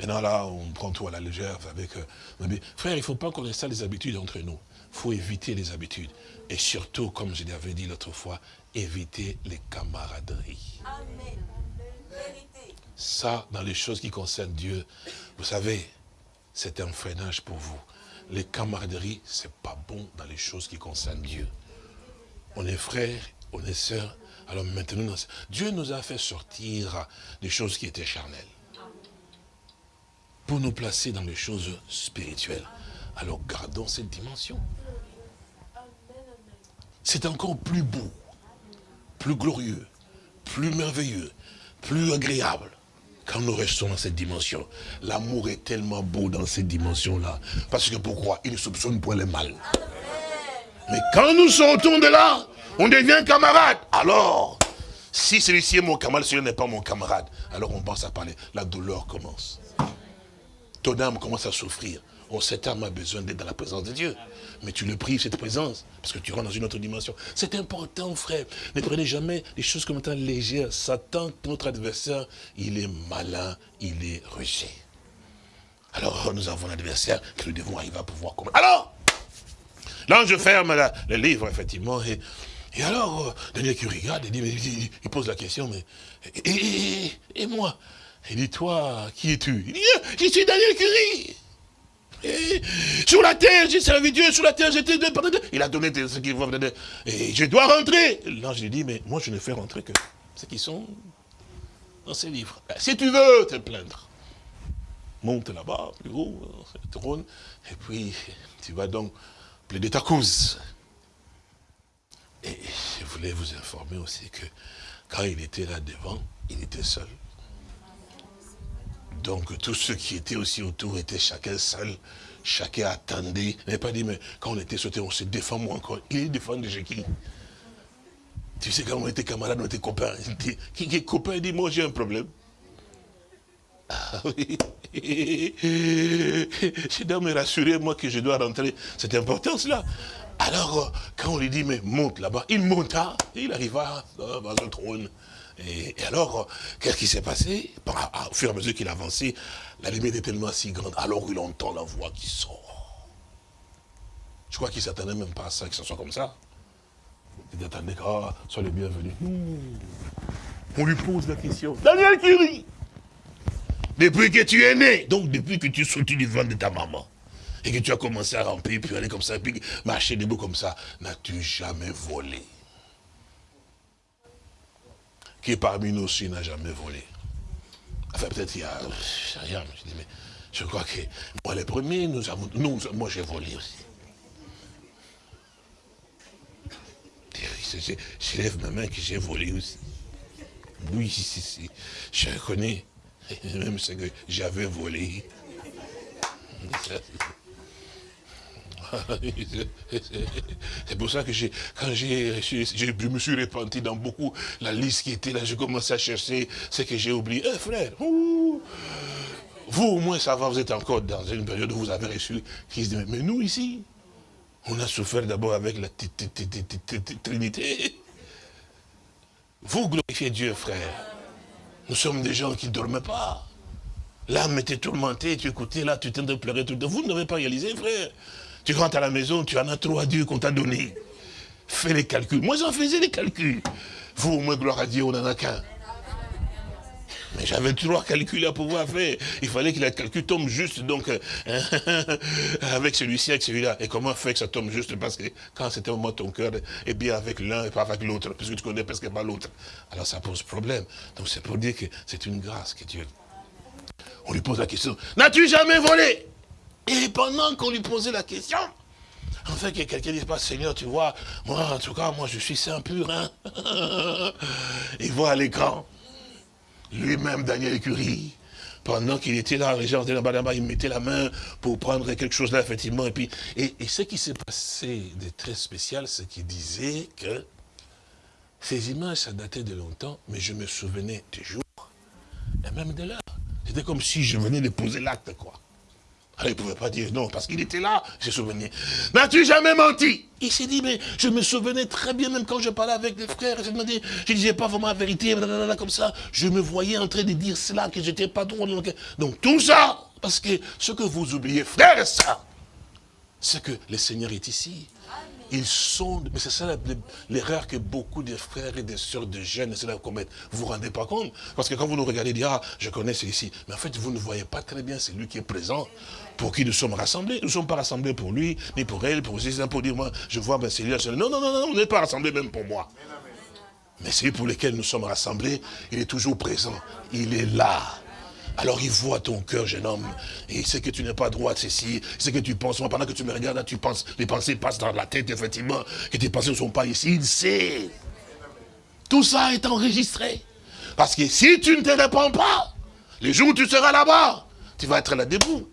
S2: Maintenant là, on prend tout à la légère avec... Euh, frère, il ne faut pas qu'on ait ça les habitudes entre nous. Il faut éviter les habitudes. Et surtout, comme je l'avais dit l'autre fois, éviter les camaraderies. Amen. Ça, dans les choses qui concernent Dieu, vous savez, c'est un freinage pour vous les camaraderies, c'est pas bon dans les choses qui concernent Dieu. On est frères, on est sœurs. Alors maintenant, Dieu nous a fait sortir des choses qui étaient charnelles. Pour nous placer dans les choses spirituelles. Alors gardons cette dimension. C'est encore plus beau, plus glorieux, plus merveilleux, plus agréable quand nous restons dans cette dimension, l'amour est tellement beau dans cette dimension-là. Parce que pourquoi? Il ne soupçonne point le mal. Mais quand nous sortons de là, on devient camarade. Alors, si celui-ci est mon camarade, celui-ci n'est pas mon camarade, alors on pense à parler. La douleur commence. Ton âme commence à souffrir. Oh, cette a besoin d'être dans la présence de Dieu. Mais tu le prives, cette présence, parce que tu rentres dans une autre dimension. C'est important, frère. Ne prenez jamais les choses comme étant légères. Satan, notre adversaire, il est malin, il est rejet. Alors, nous avons un adversaire que nous devons arriver à pouvoir combattre. Alors, je ferme le livre, effectivement, et, alors, euh, Daniel qui regarde, il, dit, il, pose la question, mais, et, moi? Il dit, toi, qui es-tu? Il dit, je suis Daniel Curie sur la terre, j'ai servi Dieu, sur la terre, j'étais... Il a donné ce qu'il faut. Et je dois rentrer. L'ange lui dit, mais moi je ne fais rentrer que ceux qui sont dans ces livres. Si tu veux te plaindre, monte là-bas, plus haut, le trône, et puis tu vas donc plaider ta cause. Et je voulais vous informer aussi que quand il était là devant, il était seul. Donc tous ceux qui étaient aussi autour étaient chacun seul. Chacun attendait. Il n'avait pas dit, mais quand on était sauté, on se défend moi encore. Il est défendu chez qui Tu sais, quand on était camarades, on était copains. Qui est copain, il dit, moi j'ai un problème. Ah oui. Je dois me rassurer, moi, que je dois rentrer. C'est important, cela. Alors, quand on lui dit, mais monte là-bas, il monta, il arriva dans le trône. Et, alors, qu'est-ce qui s'est passé? Au fur et à mesure qu'il avançait, la lumière était tellement si grande, alors il entend la voix qui sort. Je crois qu'il ne s'attendait même pas à ça, que ce soit comme ça. Il attendait, ah, sois le bienvenu. On lui pose la question. Daniel Curie Depuis que tu es né, donc depuis que tu es sorti du ventre de ta maman, et que tu as commencé à ramper, puis aller comme ça, puis marcher debout comme ça, n'as-tu jamais volé? Qui parmi nous aussi n'a jamais volé Enfin, peut-être il y a... Je rien, je crois que moi, les premiers, nous avons... Nous, moi, j'ai volé aussi. Je lève ma main que j'ai volé aussi. Oui, je reconnais même ce que j'avais volé. C'est pour ça que quand j'ai, je me suis repenti dans beaucoup, la liste qui était là, j'ai commencé à chercher ce que j'ai oublié. Eh frère, vous au moins ça va, vous êtes encore dans une période où vous avez reçu Christ. Mais nous ici, on a souffert d'abord avec la Trinité. Vous glorifiez Dieu, frère. Nous sommes des gens qui ne dorment pas. L'âme était tourmentée, tu écoutais là, tu t'es de pleurer tout le temps. Vous n'avez pas réalisé, frère. Tu rentres à la maison, tu en as trop à Dieu qu'on t'a donné. Fais les calculs. Moi, j'en faisais les calculs. Vous, au moins, gloire à Dieu, on n'en a qu'un. Mais j'avais trois calculs à pouvoir faire. Il fallait que le calcul tombe juste, donc, euh, avec celui-ci, avec celui-là. Et comment faire que ça tombe juste? Parce que quand c'était au moment ton cœur est bien avec l'un et pas avec l'autre, puisque tu connais presque pas l'autre. Alors ça pose problème. Donc c'est pour dire que c'est une grâce que Dieu... On lui pose la question, n'as-tu jamais volé? Et pendant qu'on lui posait la question, en fait, que quelqu'un dise pas, Seigneur, tu vois, moi, en tout cas, moi, je suis saint pur, hein. Il voit à l'écran, lui-même, Daniel Curie, pendant qu'il était là, les il mettait la main pour prendre quelque chose là, effectivement, et puis, et ce qui s'est passé de très spécial, c'est qu'il disait que ces images, ça datait de longtemps, mais je me souvenais des jours, et même de l'heure. C'était comme si je venais de poser l'acte, quoi. Alors, il ne pouvait pas dire non, parce qu'il était là, je souvenais. N'as-tu jamais menti? Il s'est dit, mais je me souvenais très bien, même quand je parlais avec les frères, je ne disais pas vraiment la vérité, comme ça. Je me voyais en train de dire cela, que j'étais pas trop. Donc, tout ça, parce que ce que vous oubliez, frère, ça, c'est que le Seigneur est ici. Ils sont, mais c'est ça l'erreur que beaucoup de frères et de sœurs de jeunes essaient de commettre. Vous vous rendez pas compte? Parce que quand vous nous regardez, vous dites, ah, je connais celui-ci. Mais en fait, vous ne voyez pas très bien celui qui est présent, pour qui nous sommes rassemblés. Nous ne sommes pas rassemblés pour lui, ni pour elle, pour aussi, pour dire, moi, je vois, ben, celui-là, non, non, non, non, on n'est pas rassemblés même pour moi. Mais celui pour lequel nous sommes rassemblés, il est toujours présent. Il est là. Alors il voit ton cœur, jeune homme, et il sait que tu n'es pas droit, ceci, il sait que tu penses, pendant que tu me regardes, là, tu penses, les pensées passent dans la tête, effectivement, que tes pensées ne sont pas ici, il sait. Tout ça est enregistré. Parce que si tu ne te réponds pas, les jours où tu seras là-bas, tu vas être là debout.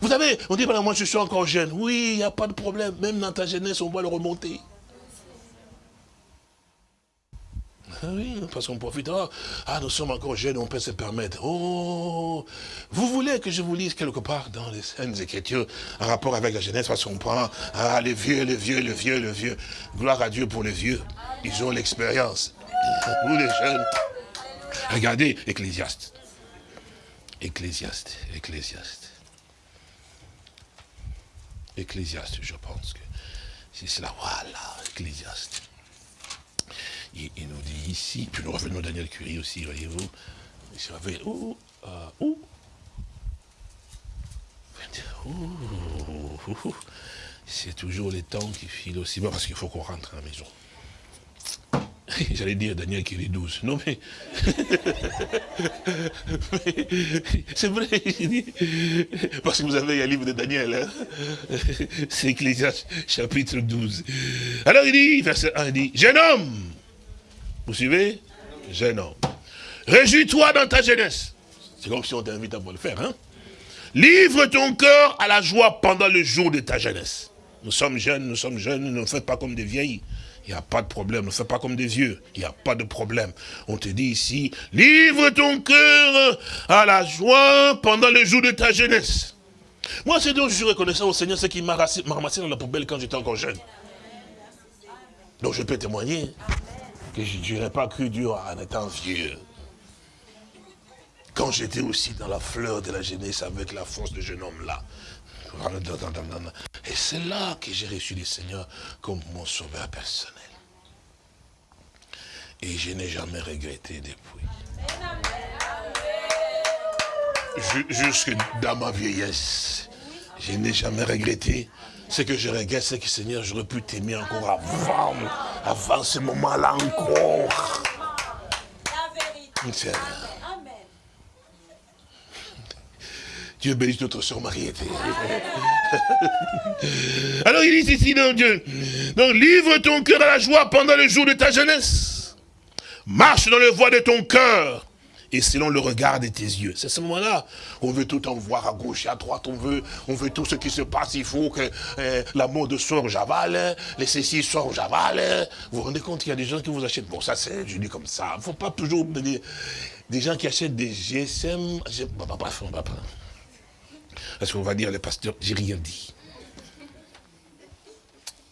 S2: Vous savez, on dit, moi je suis encore jeune. Oui, il n'y a pas de problème. Même dans ta jeunesse, on va le remonter. Ah oui, parce qu'on profite. Ah, nous sommes encore jeunes, on peut se permettre. Oh, vous voulez que je vous lise quelque part dans les scènes Écritures en rapport avec la jeunesse, parce qu'on prend ah, les vieux, les vieux, les vieux, les vieux. Gloire à Dieu pour les vieux. Ils ont l'expérience. Vous les jeunes. Regardez, Ecclésiaste. Ecclésiaste, Ecclésiaste. Ecclésiaste, je pense que c'est cela. Voilà, Ecclésiaste. Il, nous dit ici, puis nous revenons à Daniel Curie aussi, voyez-vous. Où, euh, où C'est toujours les temps qui filent aussi. Bon, parce qu'il faut qu'on rentre à la maison. J'allais dire Daniel est 12. Non mais... c'est vrai. Parce que vous avez un livre de Daniel. Hein? C'est Ecclésias chapitre 12. Alors il dit, verset 1, il dit, jeune homme. Vous suivez? Jeune homme. Réjouis-toi dans ta jeunesse. C'est comme si on t'invite à le faire. Hein? Livre ton cœur à la joie pendant le jour de ta jeunesse. Nous sommes jeunes, nous sommes jeunes, ne faites pas comme des vieilles Il n'y a pas de problème, ne fais pas comme des yeux. Il n'y a pas de problème. On te dit ici, livre ton cœur à la joie pendant le jour de ta jeunesse. Moi, c'est donc je suis reconnaissant au Seigneur, ce qui m'a ramassé dans la poubelle quand j'étais encore jeune. Donc je peux témoigner que je n'aurais pas cru Dieu en étant vieux. Quand j'étais aussi dans la fleur de la jeunesse avec la force de jeune homme là. Et c'est là que j'ai reçu le Seigneur comme mon sauveur personnel. Et je n'ai jamais regretté depuis. Jusque dans ma vieillesse, je n'ai jamais regretté. Ce que je regrette, c'est que Seigneur, j'aurais pu t'aimer encore avant, avant ce moment-là encore. La vérité. Dieu bénisse notre soeur Marie. Alors il dit ici dans Dieu, donc livre ton cœur à la joie pendant le jour de ta jeunesse. Marche dans le voie de ton cœur et selon le regard de tes yeux. C'est ce moment-là. On veut tout en voir à gauche et à droite. On veut, on veut tout ce qui se passe. Il faut que euh, la mode soit j'avale, les ceci soit j'avale. Vous vous rendez compte qu'il y a des gens qui vous achètent. Bon, ça c'est, je dis comme ça. Il ne faut pas toujours des, des gens qui achètent des GSM. Bref, on va pas. Parce qu'on va dire, le pasteur, j'ai rien dit.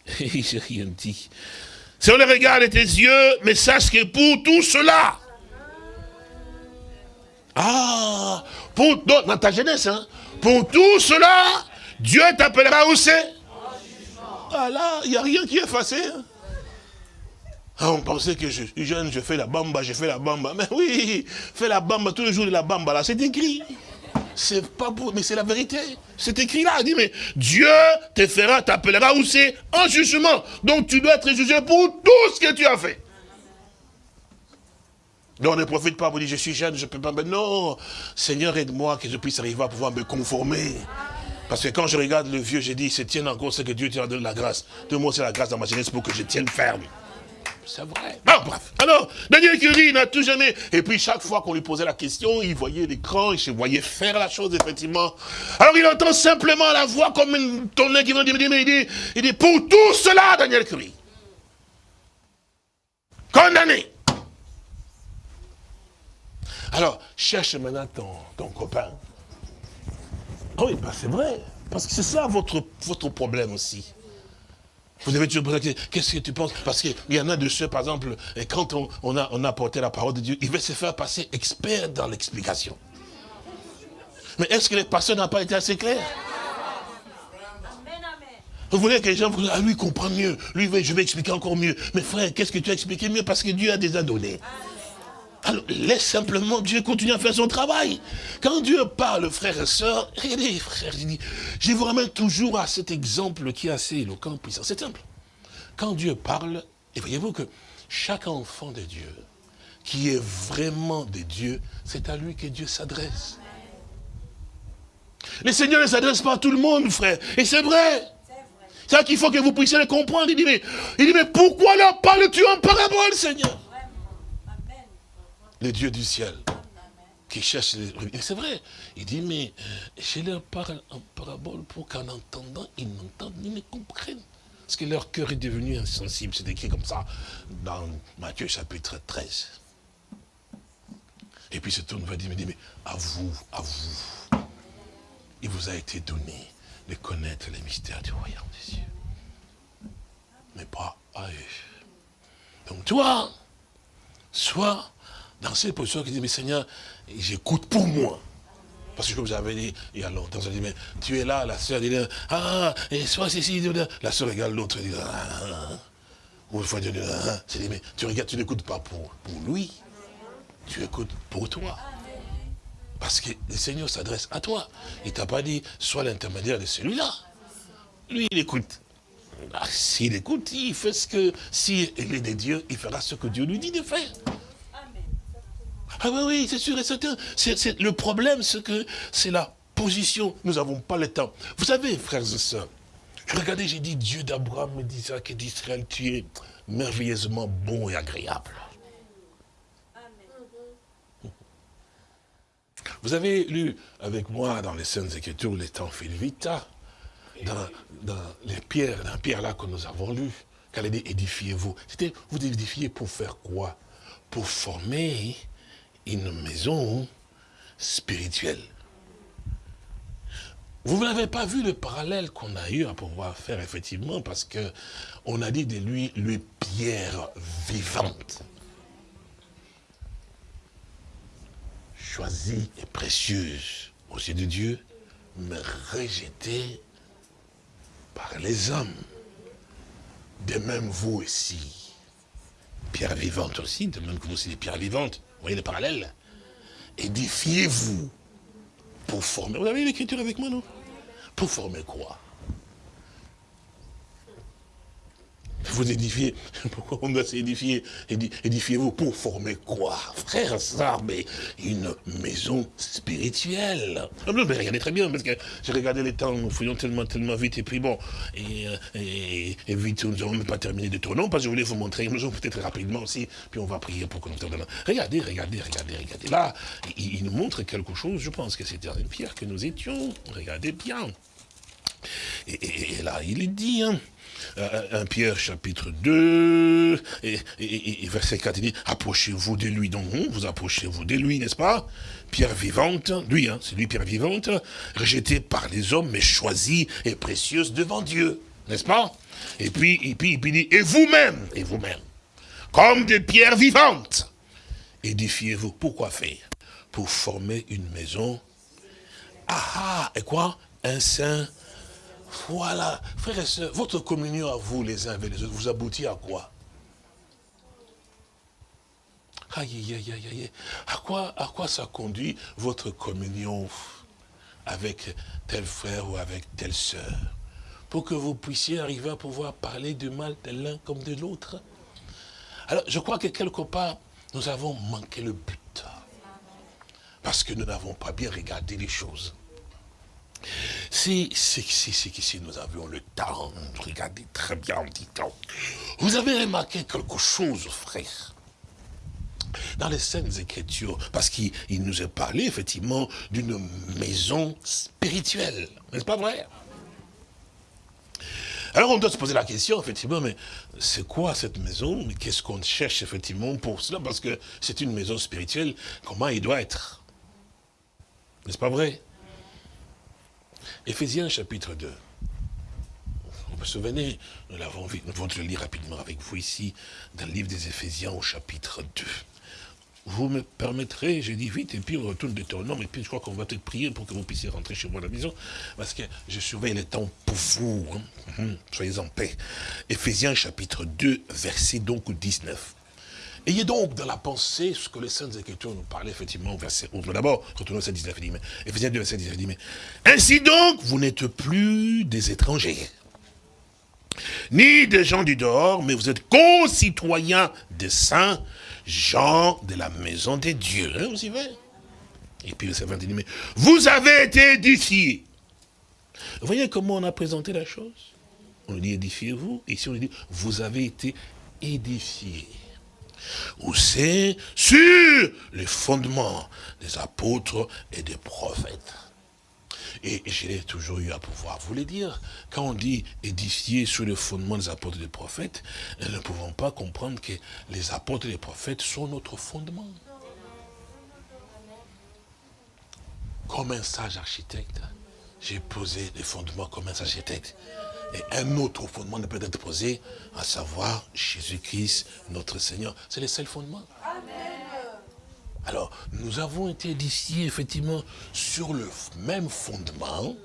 S2: j'ai rien dit. Si on le regarde tes yeux, mais sache que pour tout cela, ah, pour, dans ta jeunesse, hein, pour tout cela, Dieu t'appellera où c'est? Ah là, il n'y a rien qui est effacé. Hein. Ah, on pensait que je suis jeune, je fais la bamba, je fais la bamba. Mais oui, fais la bamba tous les jours de la bamba, là, c'est écrit. C'est pas beau, mais c'est la vérité. C'est écrit là. Il dit, mais Dieu te fera, t'appellera où c'est? En jugement. Donc tu dois être jugé pour tout ce que tu as fait. Donc ne profite pas pour dire, je suis jeune, je ne peux pas. Mais non, Seigneur, aide-moi que je puisse arriver à pouvoir me conformer. Parce que quand je regarde le vieux, j'ai dit, c'est tiens encore ce que Dieu t'a donné la grâce. Donne-moi aussi la grâce dans ma jeunesse pour que je tienne ferme. C'est vrai. Bon, bref. Alors, Daniel Curie n'a tout jamais. Et puis, chaque fois qu'on lui posait la question, il voyait l'écran, il se voyait faire la chose, effectivement. Alors, il entend simplement la voix comme une tonnerre qui vient dire, il dit, il dit, pour tout cela, Daniel Curie, condamné. Alors, cherche maintenant ton, copain. Ah oui, bah c'est vrai. Parce que c'est ça votre, problème aussi. Vous avez toujours posé qu'est-ce que tu penses? Parce qu'il y en a de ceux, par exemple, quand on, a, on a apporté la parole de Dieu, il veut se faire passer expert dans l'explication. Mais est-ce que les pasteurs n'ont pas été assez clairs vous voulez que les gens vous ah, lui comprend mieux. Lui, je vais expliquer encore mieux. Mais frère, qu'est-ce que tu as expliqué mieux? Parce que Dieu a déjà donné. Alors, laisse simplement Dieu continuer à faire son travail. Quand Dieu parle, frères et sœurs, regardez, frères, je, vous ramène toujours à cet exemple qui est assez éloquent, puissant. C'est simple. Quand Dieu parle, et voyez-vous que chaque enfant de Dieu, qui est vraiment de Dieu, c'est à lui que Dieu s'adresse. Le Seigneur ne s'adresse pas à tout le monde, frère. Et c'est vrai. C'est ça qu'il faut que vous puissiez le comprendre. Il dit, il dit, mais pourquoi leur parles-tu en parabole, Seigneur? Le Dieu du ciel, qui cherche les C'est vrai. Il dit, mais euh, je leur parle en parabole pour qu'en entendant, ils n'entendent ni ne comprennent. Parce que leur cœur est devenu insensible. C'est écrit comme ça dans Matthieu chapitre 13. Et puis ce tourne va dire, mais, mais à vous, à vous, il vous a été donné de connaître les mystères du royaume des cieux. Mais pas à eux. Donc toi, sois dans cette position qui dit, mais Seigneur, j'écoute pour moi. Parce que comme j'avais dit il y a longtemps, je dit, mais tu es là, la soeur dit, ah, et soit ceci, la soeur regarde l'autre, dit, ah, ah, ah. ou une fois, dit, ah, dit, mais tu regardes, tu n'écoutes pas pour, lui, tu écoutes pour toi. Parce que le Seigneur s'adresse à toi. Il t'a pas dit, sois l'intermédiaire de celui-là. Lui, il écoute. S'il écoute, il fait ce que, s'il est de Dieu, il fera ce que Dieu lui dit de faire. Ah oui, oui, c'est sûr et certain. le problème, c'est que c'est la position. Nous n'avons pas le temps. Vous savez, frères et sœurs, regardez, j'ai dit Dieu d'Abraham, d'Isaac et d'Israël, tu es merveilleusement bon et agréable. Vous avez lu avec moi dans les Saintes Écritures les temps vite, dans, les pierres, dans pierre là que nous avons lu, quand elle dit édifiez-vous, c'était vous édifiez pour faire quoi? Pour former une maison spirituelle. Vous n'avez pas vu le parallèle qu'on a eu à pouvoir faire, effectivement, parce que on a dit de lui, lui, pierre vivante. Choisie et précieuse aux yeux de Dieu, mais rejetée par les hommes. De même vous aussi. Pierre vivante aussi, de même que vous aussi des pierres vivantes. Vous voyez le parallèle. Édifiez-vous pour former. Vous avez l'écriture avec moi, non? Pour former quoi? Vous édifiez. Pourquoi on doit s'édifier Édifiez-vous pour former quoi? Frère, ça, mais une maison spirituelle. Ah, mais regardez très bien, parce que j'ai regardé les temps, nous fouillons tellement, tellement vite, et puis bon, et, euh, et, vite, nous n'avons même pas terminé de tourner, parce que je voulais vous montrer une maison peut-être rapidement aussi, puis on va prier pour que nous terminions. Regardez, regardez, regardez, regardez. Là, il, nous montre quelque chose, je pense que c'était une pierre que nous étions. Regardez bien. Et, là, il dit, hein, 1 euh, Pierre chapitre 2, et, verset 4, il dit, approchez-vous de lui, donc hein, vous approchez-vous de lui, n'est-ce pas? Pierre vivante, lui, hein, c'est lui Pierre vivante, rejetée par les hommes, mais choisie et précieuse devant Dieu, n'est-ce pas? Et puis, et puis, il dit, et vous-même, et vous-même, comme des pierres vivantes, édifiez-vous. Pourquoi faire? Pour former une maison. Ah, ah et quoi? Un saint voilà, frères et sœurs, votre communion à vous, les uns avec les autres, vous aboutit à quoi? Aïe, aïe, aïe, aïe. À quoi, à quoi ça conduit votre communion avec tel frère ou avec telle sœur? Pour que vous puissiez arriver à pouvoir parler du mal de l'un comme de l'autre? Alors, je crois que quelque part, nous avons manqué le but. Parce que nous n'avons pas bien regardé les choses. Si, si, si, nous avions le temps, regardez très bien en temps. Vous avez remarqué quelque chose, frère. Dans les Saintes Écritures, parce qu'il nous a parlé effectivement d'une maison spirituelle, n'est-ce pas vrai? Alors on doit se poser la question, effectivement, mais c'est quoi cette maison? Mais qu'est-ce qu'on cherche effectivement pour cela? Parce que c'est une maison spirituelle, comment il doit être? N'est-ce pas vrai? Éphésiens chapitre 2. Vous vous souvenez, nous l'avons vu, nous allons le lire rapidement avec vous ici, dans le livre des Éphésiens au chapitre 2. Vous me permettrez, j'ai dit vite, et puis on retourne de ton nom, et puis je crois qu'on va peut-être prier pour que vous puissiez rentrer chez moi à la maison, parce que je surveille le temps pour vous. Hein. Hum, soyez en paix. Éphésiens chapitre 2, verset donc 19. Ayez donc dans la pensée ce que les Saintes Écritures nous parlaient effectivement au verset 11. D'abord, retournons au verset 19, il dit, mais, Ephésiens 2, verset 19, il dit, mais, ainsi donc, vous n'êtes plus des étrangers, ni des gens du dehors, mais vous êtes concitoyens des saints, gens de la maison des dieux. Hein, vous y Et puis verset 20, il dit, mais vous avez été édifiés. Vous voyez comment on a présenté la chose On dit édifiez-vous, ici on dit vous avez été édifiés où c'est sur les fondements des apôtres et des prophètes. Et j'ai toujours eu à pouvoir vous le dire. Quand on dit édifier sur le fondement des apôtres et des prophètes, nous ne pouvons pas comprendre que les apôtres et les prophètes sont notre fondement. Comme un sage architecte, j'ai posé les fondements comme un sage architecte. Et un autre fondement ne peut être posé, à savoir Jésus-Christ, notre Seigneur. C'est le seul fondement. Alors, nous avons été édifiés, effectivement, sur le même fondement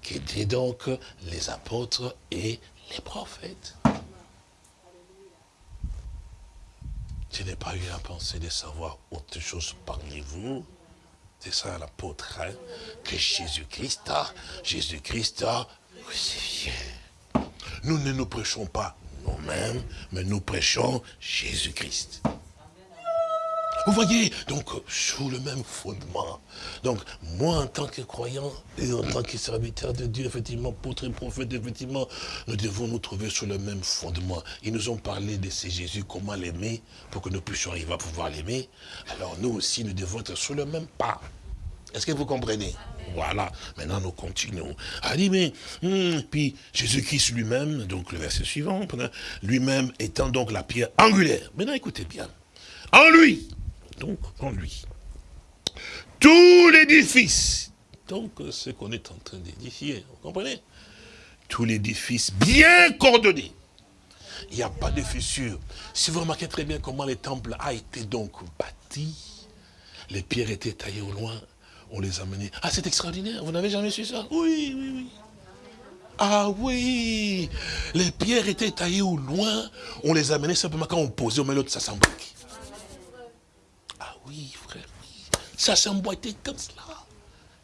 S2: qu'étaient donc les apôtres et les prophètes. Je n'ai pas eu la pensée de savoir autre chose parmi vous. C'est ça l'apôtre, hein, que Jésus-Christ a. Jésus-Christ a nous ne nous prêchons pas nous-mêmes, mais nous prêchons Jésus-Christ. Vous voyez, donc, sous le même fondement. Donc, moi, en tant que croyant et en tant que serviteur de Dieu, effectivement, apôtre et prophète, effectivement, nous devons nous trouver sur le même fondement. Ils nous ont parlé de ces Jésus, comment l'aimer, pour que nous puissions arriver à pouvoir l'aimer. Alors, nous aussi, nous devons être sur le même pas. Est-ce que vous comprenez? Voilà, maintenant nous continuons. Ah dit, mais, hmm, puis Jésus-Christ lui-même, donc le verset suivant, lui-même étant donc la pierre angulaire. Maintenant écoutez bien. En lui, donc en lui, tout l'édifice, donc ce qu'on est en train d'édifier, vous comprenez? Tout l'édifice bien coordonné. Il n'y a pas de fissure. Si vous remarquez très bien comment le temple a été donc bâti, les pierres étaient taillées au loin, on les a menées. Ah, c'est extraordinaire, vous n'avez jamais su ça? Oui, oui, oui. Ah oui, les pierres étaient taillées au loin, on les a menées simplement quand on posait, on met l'autre, ça s'emboîte. Ah oui, frère. Ça s'emboîtait comme cela.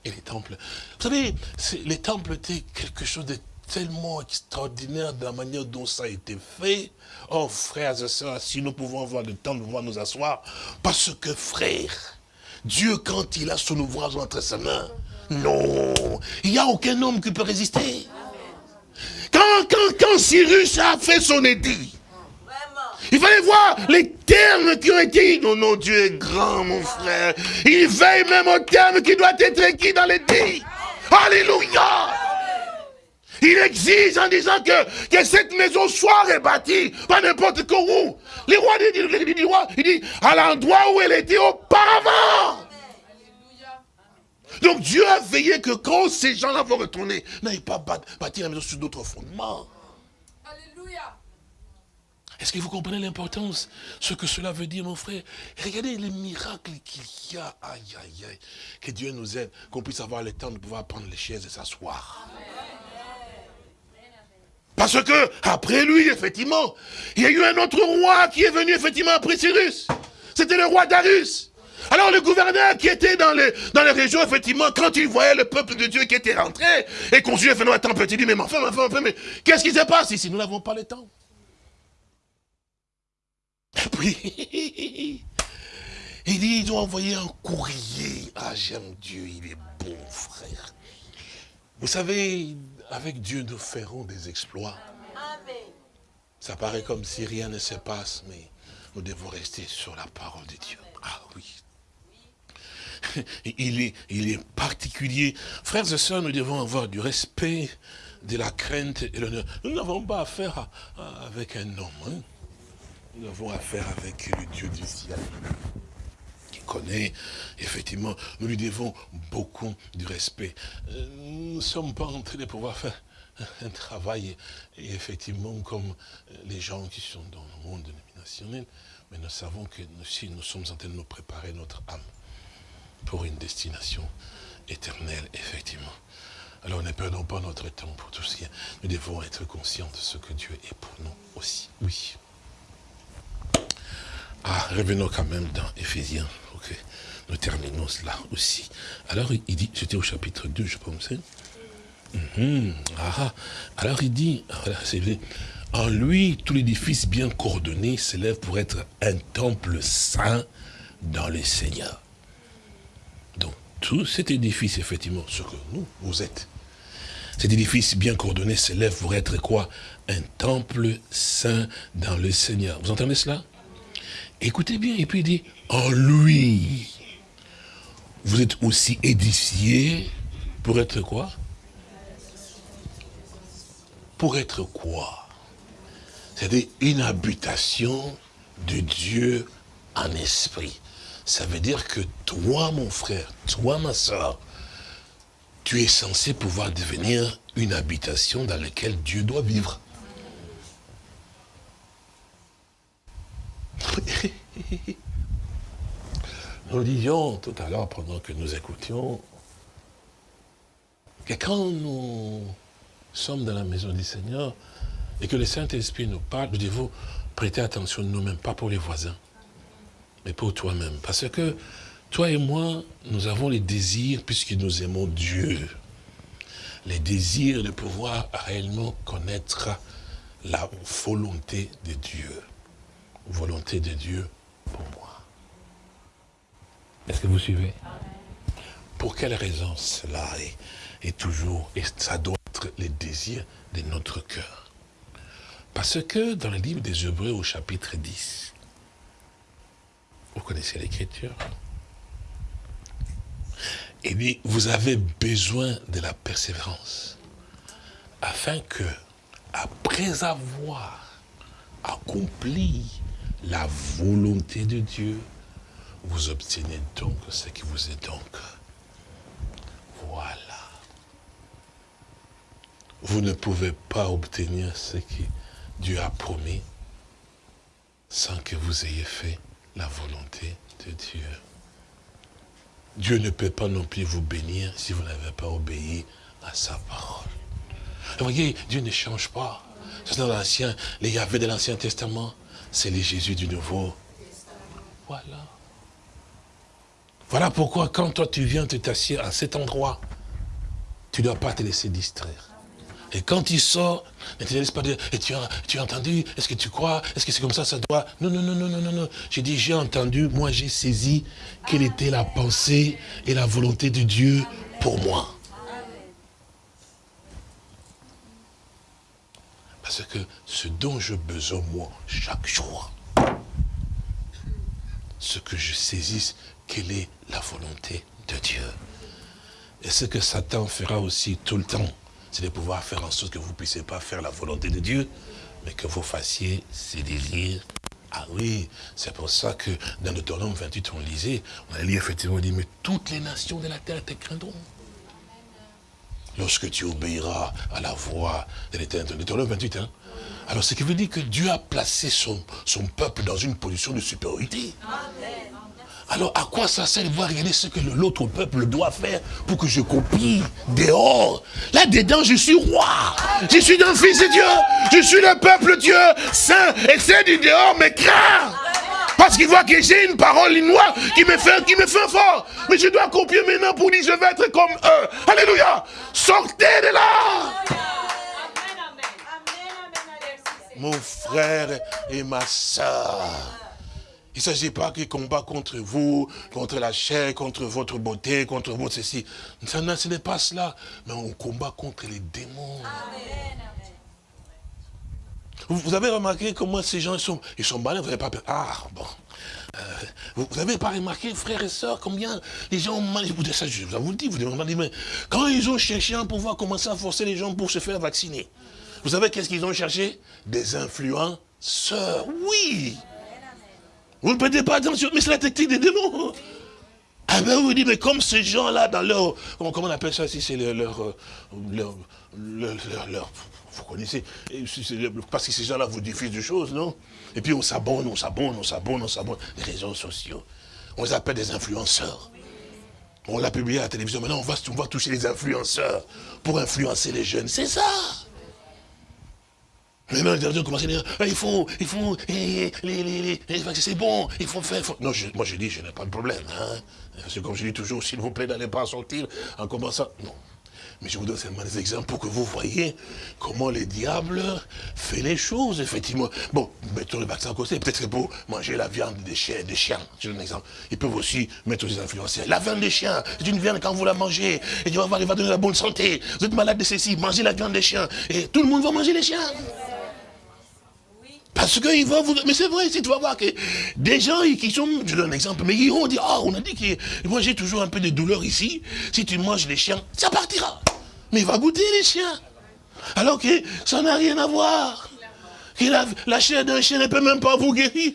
S2: Et les temples, vous savez, les temples étaient quelque chose de tellement extraordinaire de la manière dont ça a été fait. Oh, frères et sœurs, si nous pouvons avoir le temps de pouvoir nous asseoir, parce que, frère, Dieu, quand il a son ouvrage entre ses mains, non, il n'y a aucun homme qui peut résister. Quand, quand, quand Cyrus a fait son édit, il fallait voir les termes qui ont été... Non, non, Dieu est grand, mon frère. Il veille même aux termes qui doivent être écrits dans l'édit. Alléluia. Il exige en disant que, que cette maison soit rebâtie, pas n'importe où. Les rois dit, dit, il dit, à l'endroit où elle était auparavant. Donc Dieu a veillé que quand ces gens-là vont retourner, n'aillent pas bâtir la maison sur d'autres fondements. Alléluia. Est-ce que vous comprenez l'importance, ce que cela veut dire, mon frère? Regardez les miracles qu'il y a, aïe, aïe, aïe. Que Dieu nous aide, qu'on puisse avoir le temps de pouvoir prendre les chaises et s'asseoir. Parce que, après lui, effectivement, il y a eu un autre roi qui est venu, effectivement, après Cyrus. C'était le roi Darius. Alors le gouverneur qui était dans les, régions, effectivement, quand il voyait le peuple de Dieu qui était rentré, et qu'on non, attends, petit, dit, mais enfin, enfin, enfin, mais qu'est-ce qui se passe ici? Nous n'avons pas le temps. Et puis, il dit, ils ont envoyé un courrier. Ah, j'aime Dieu, il est bon, frère. Vous savez, avec Dieu, nous ferons des exploits. Ça paraît comme si rien ne se passe, mais nous devons rester sur la parole de Dieu. Ah oui. Il est, il est particulier. Frères et sœurs, nous devons avoir du respect, de la crainte et l'honneur. Nous n'avons pas affaire avec un homme. Hein. Nous avons affaire avec le Dieu du ciel effectivement, nous lui devons beaucoup de respect. Euh, nous ne sommes pas en train de pouvoir faire un travail, et effectivement, comme les gens qui sont dans le monde dénominationnel, mais nous savons que nous, si nous sommes en train de nous préparer notre âme pour une destination éternelle, effectivement. Alors ne perdons pas notre temps pour tout ce qui est. Nous devons être conscients de ce que Dieu est pour nous aussi. Oui. Ah, revenons quand même dans Éphésiens. Ok, nous terminons cela aussi. Alors il dit, c'était au chapitre 2, je pense. Ah, alors il dit, en lui, tout l'édifice bien coordonné s'élève pour être un temple saint dans le Seigneur. Donc, tout cet édifice, effectivement, ce que nous, vous êtes, cet édifice bien coordonné s'élève pour être quoi? Un temple saint dans le Seigneur. Vous entendez cela? Écoutez bien, et puis il dit, en lui, vous êtes aussi édifiés pour être quoi? Pour être quoi? C'est-à-dire une habitation de Dieu en esprit. Ça veut dire que toi, mon frère, toi, ma soeur, tu es censé pouvoir devenir une habitation dans laquelle Dieu doit vivre. nous disions tout à l'heure, pendant que nous écoutions, que quand nous sommes dans la maison du Seigneur et que le Saint-Esprit nous parle, nous devons prêter attention nous-mêmes, pas pour les voisins, mais pour toi-même. Parce que toi et moi, nous avons les désirs, puisque nous aimons Dieu, les désirs de pouvoir réellement connaître la volonté de Dieu. Volonté de Dieu pour moi. Est-ce que vous suivez? Pour quelle raison cela est, toujours, et ça doit être les désirs de notre cœur? Parce que dans le livre des Hébreux au chapitre 10, vous connaissez l'écriture? Il dit, vous avez besoin de la persévérance, afin que, après avoir accompli la volonté de Dieu, vous obtenez donc ce qui vous est donc. Voilà. Vous ne pouvez pas obtenir ce que Dieu a promis sans que vous ayez fait la volonté de Dieu. Dieu ne peut pas non plus vous bénir si vous n'avez pas obéi à sa parole. Vous voyez, Dieu ne change pas. C'est dans l'ancien, les Yahvé de l'Ancien Testament, c'est les Jésus du Nouveau. Voilà. Voilà pourquoi quand toi tu viens te t'assieds à cet endroit, tu ne dois pas te laisser distraire. Et quand il sort, ne te laisse pas dire, et tu as, tu as entendu, est-ce que tu crois, est-ce que c'est comme ça, ça doit... Non, non, non, non, non, non, non. J'ai dit, j'ai entendu, moi j'ai saisi quelle était la pensée et la volonté de Dieu pour moi. Parce que ce dont je besoin, moi, chaque jour, ce que je saisisse, quelle est la volonté de Dieu? Et ce que Satan fera aussi tout le temps, c'est de pouvoir faire en sorte que vous ne puissiez pas faire la volonté de Dieu, mais que vous fassiez ses désirs. Ah oui, c'est pour ça que dans le Deutéronome 28, on lisait, on a lu effectivement, on dit, mais toutes les nations de la terre te craindront. Lorsque tu obéiras à la voix de l'éternel. Deutéronome 28, hein. Alors, ce qui veut dire que Dieu a placé son, son peuple dans une position de supériorité. Alors, à quoi ça sert de voir regarder ce que l'autre peuple doit faire pour que je copie dehors? Là, dedans, je suis roi. Je suis un fils de Dieu. Je suis le peuple Dieu saint. Et c'est du dehors mais craint. Parce qu'il voit que j'ai une parole noire qui me fait, qui me fait fort. Mais je dois copier maintenant pour dire je vais être comme eux. Alléluia. Sortez de là. Mon frère et ma soeur. Il ne s'agit pas qu'il combat contre vous, contre la chair, contre votre beauté, contre votre ceci. Ça, ce n'est pas cela. Mais on combat contre les démons. Vous, avez remarqué comment ces gens sont, ils sont malins, vous n'avez pas peur. Ah, bon. Euh, vous n'avez pas remarqué, frères et sœurs, combien les gens ont mal. Ça, je vous le dis, vous demandez, mais quand ils ont cherché un pouvoir commencer à forcer les gens pour se faire vacciner, vous savez qu'est-ce qu'ils ont cherché? Des influenceurs. Oui. Vous ne prêtez pas attention, mais c'est la technique des démons. Ah ben vous dites, mais comme ces gens-là, dans leur, comment on appelle ça si c'est leur, leur, leur, leur, vous connaissez, parce que ces gens-là vous diffusent des choses, non? Et puis on s'abonne, on s'abonne, on s'abonne, on s'abonne, les réseaux sociaux. On les appelle des influenceurs. On l'a publié à la télévision, maintenant on va, on va toucher les influenceurs pour influencer les jeunes, c'est ça Les ont commencé à dire, ah, il faut, il faut, eh, les, les, c'est bon, il faut faire. Non, moi je dis, je n'ai pas de problème. Hein. C'est comme je dis toujours, s'il vous plaît, n'allez pas sortir en commençant. Non. Mais je vous donne seulement des exemples pour que vous voyez comment les diables fait les choses, effectivement. Bon, mettons le vaccin à côté, peut-être pour manger la viande des chiens, des chiens, je donne un exemple. Ils peuvent aussi mettre aux influenceurs. La viande des chiens, c'est une viande quand vous la mangez, et il va donner la bonne santé. Vous êtes malade de ceci, mangez la viande des chiens, et tout le monde va manger les chiens. Parce qu'ils vont vous... Mais c'est vrai, si tu vas voir que des gens qui sont... Je donne un exemple, mais ils vont dire, ah, on a dit que moi j'ai toujours un peu de douleur ici. Si tu manges les chiens, ça partira. Mais il va goûter les chiens. Alors que ça n'a rien à voir. Que la, chair d'un chien ne peut même pas vous guérir.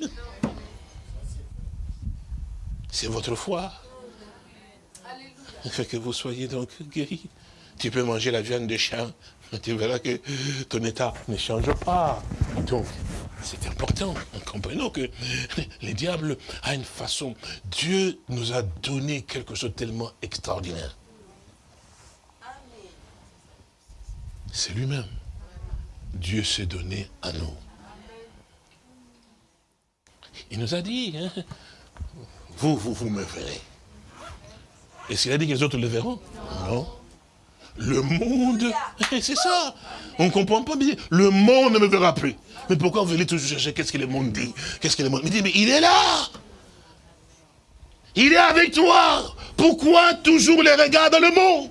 S2: C'est votre foi. Fait que vous soyez donc guéri. Tu peux manger la viande de chien, tu verras que ton état ne change pas. Donc, c'est important. Comprenons que les diables a une façon. Dieu nous a donné quelque chose de tellement extraordinaire. C'est lui-même. Dieu s'est donné à nous. Il nous a dit, hein, vous, vous, vous me verrez. Est-ce qu'il a dit que les autres le verront? Non. Le monde, c'est ça. On ne comprend pas bien. Le monde ne me verra plus. Mais pourquoi vous venez toujours chercher? Qu'est-ce que le monde dit? Qu'est-ce que le monde dit? Mais il est là. Il est avec toi. Pourquoi toujours les regards dans le monde?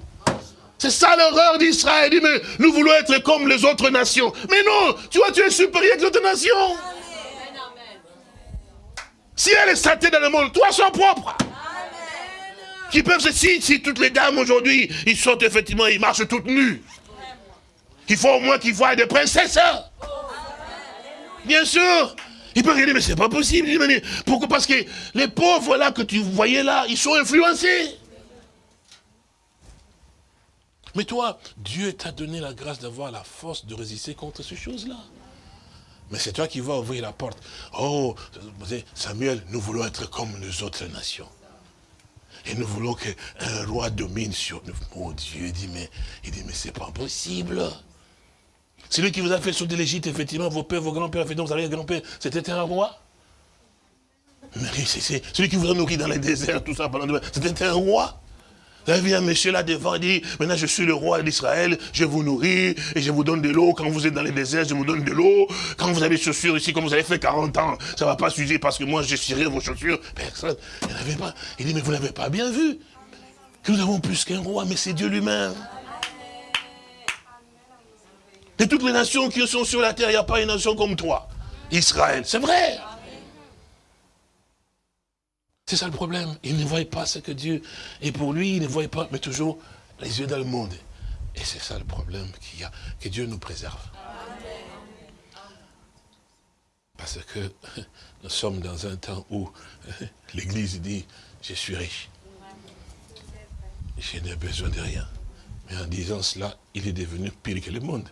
S2: C'est ça l'horreur d'Israël. Il dit, mais nous voulons être comme les autres nations. Mais non, tu vois, tu es supérieur aux autres nations. Si elle est satée dans le monde, toi sois propre. Qui peuvent se si, si toutes les dames aujourd'hui, ils sortent effectivement, ils marchent toutes nues. Il faut au moins qu'ils voient des princesses. Hein. Bien sûr. Il peut regarder, mais c'est pas possible. Pourquoi? Parce que les pauvres là que tu voyais là, ils sont influencés. Mais toi, Dieu t'a donné la grâce d'avoir la force de résister contre ces choses-là. Mais c'est toi qui vas ouvrir la porte. Oh, Samuel, nous voulons être comme les autres nations. Et nous voulons qu'un roi domine sur nous. Mon Dieu, il dit, mais, il dit, mais c'est pas possible. Celui qui vous a fait sauter l'Égypte, effectivement, vos pères, vos grands-pères, effectivement, vous avez grand-père, c'était un roi. Mais c'est celui qui vous a nourri dans les déserts, tout ça, pendant c'était un roi. Là vient un monsieur là devant, il dit, maintenant je suis le roi d'Israël, je vous nourris et je vous donne de l'eau. Quand vous êtes dans les déserts, je vous donne de l'eau. Quand vous avez des chaussures ici, comme vous avez fait 40 ans, ça ne va pas s'user parce que moi je cirerai vos chaussures. Personne. Il n'avait pas. Il dit, mais vous n'avez pas bien vu que nous avons plus qu'un roi, mais c'est Dieu lui-même. De toutes les nations qui sont sur la terre, il n'y a pas une nation comme toi. Israël, c'est vrai. C'est ça le problème. Il ne voit pas ce que Dieu est pour lui, il ne voit pas, mais toujours les yeux dans le monde. Et c'est ça le problème qu'il y a, que Dieu nous préserve. Parce que nous sommes dans un temps où l'Église dit, je suis riche. Je n'ai besoin de rien. Mais en disant cela, il est devenu pire que le monde.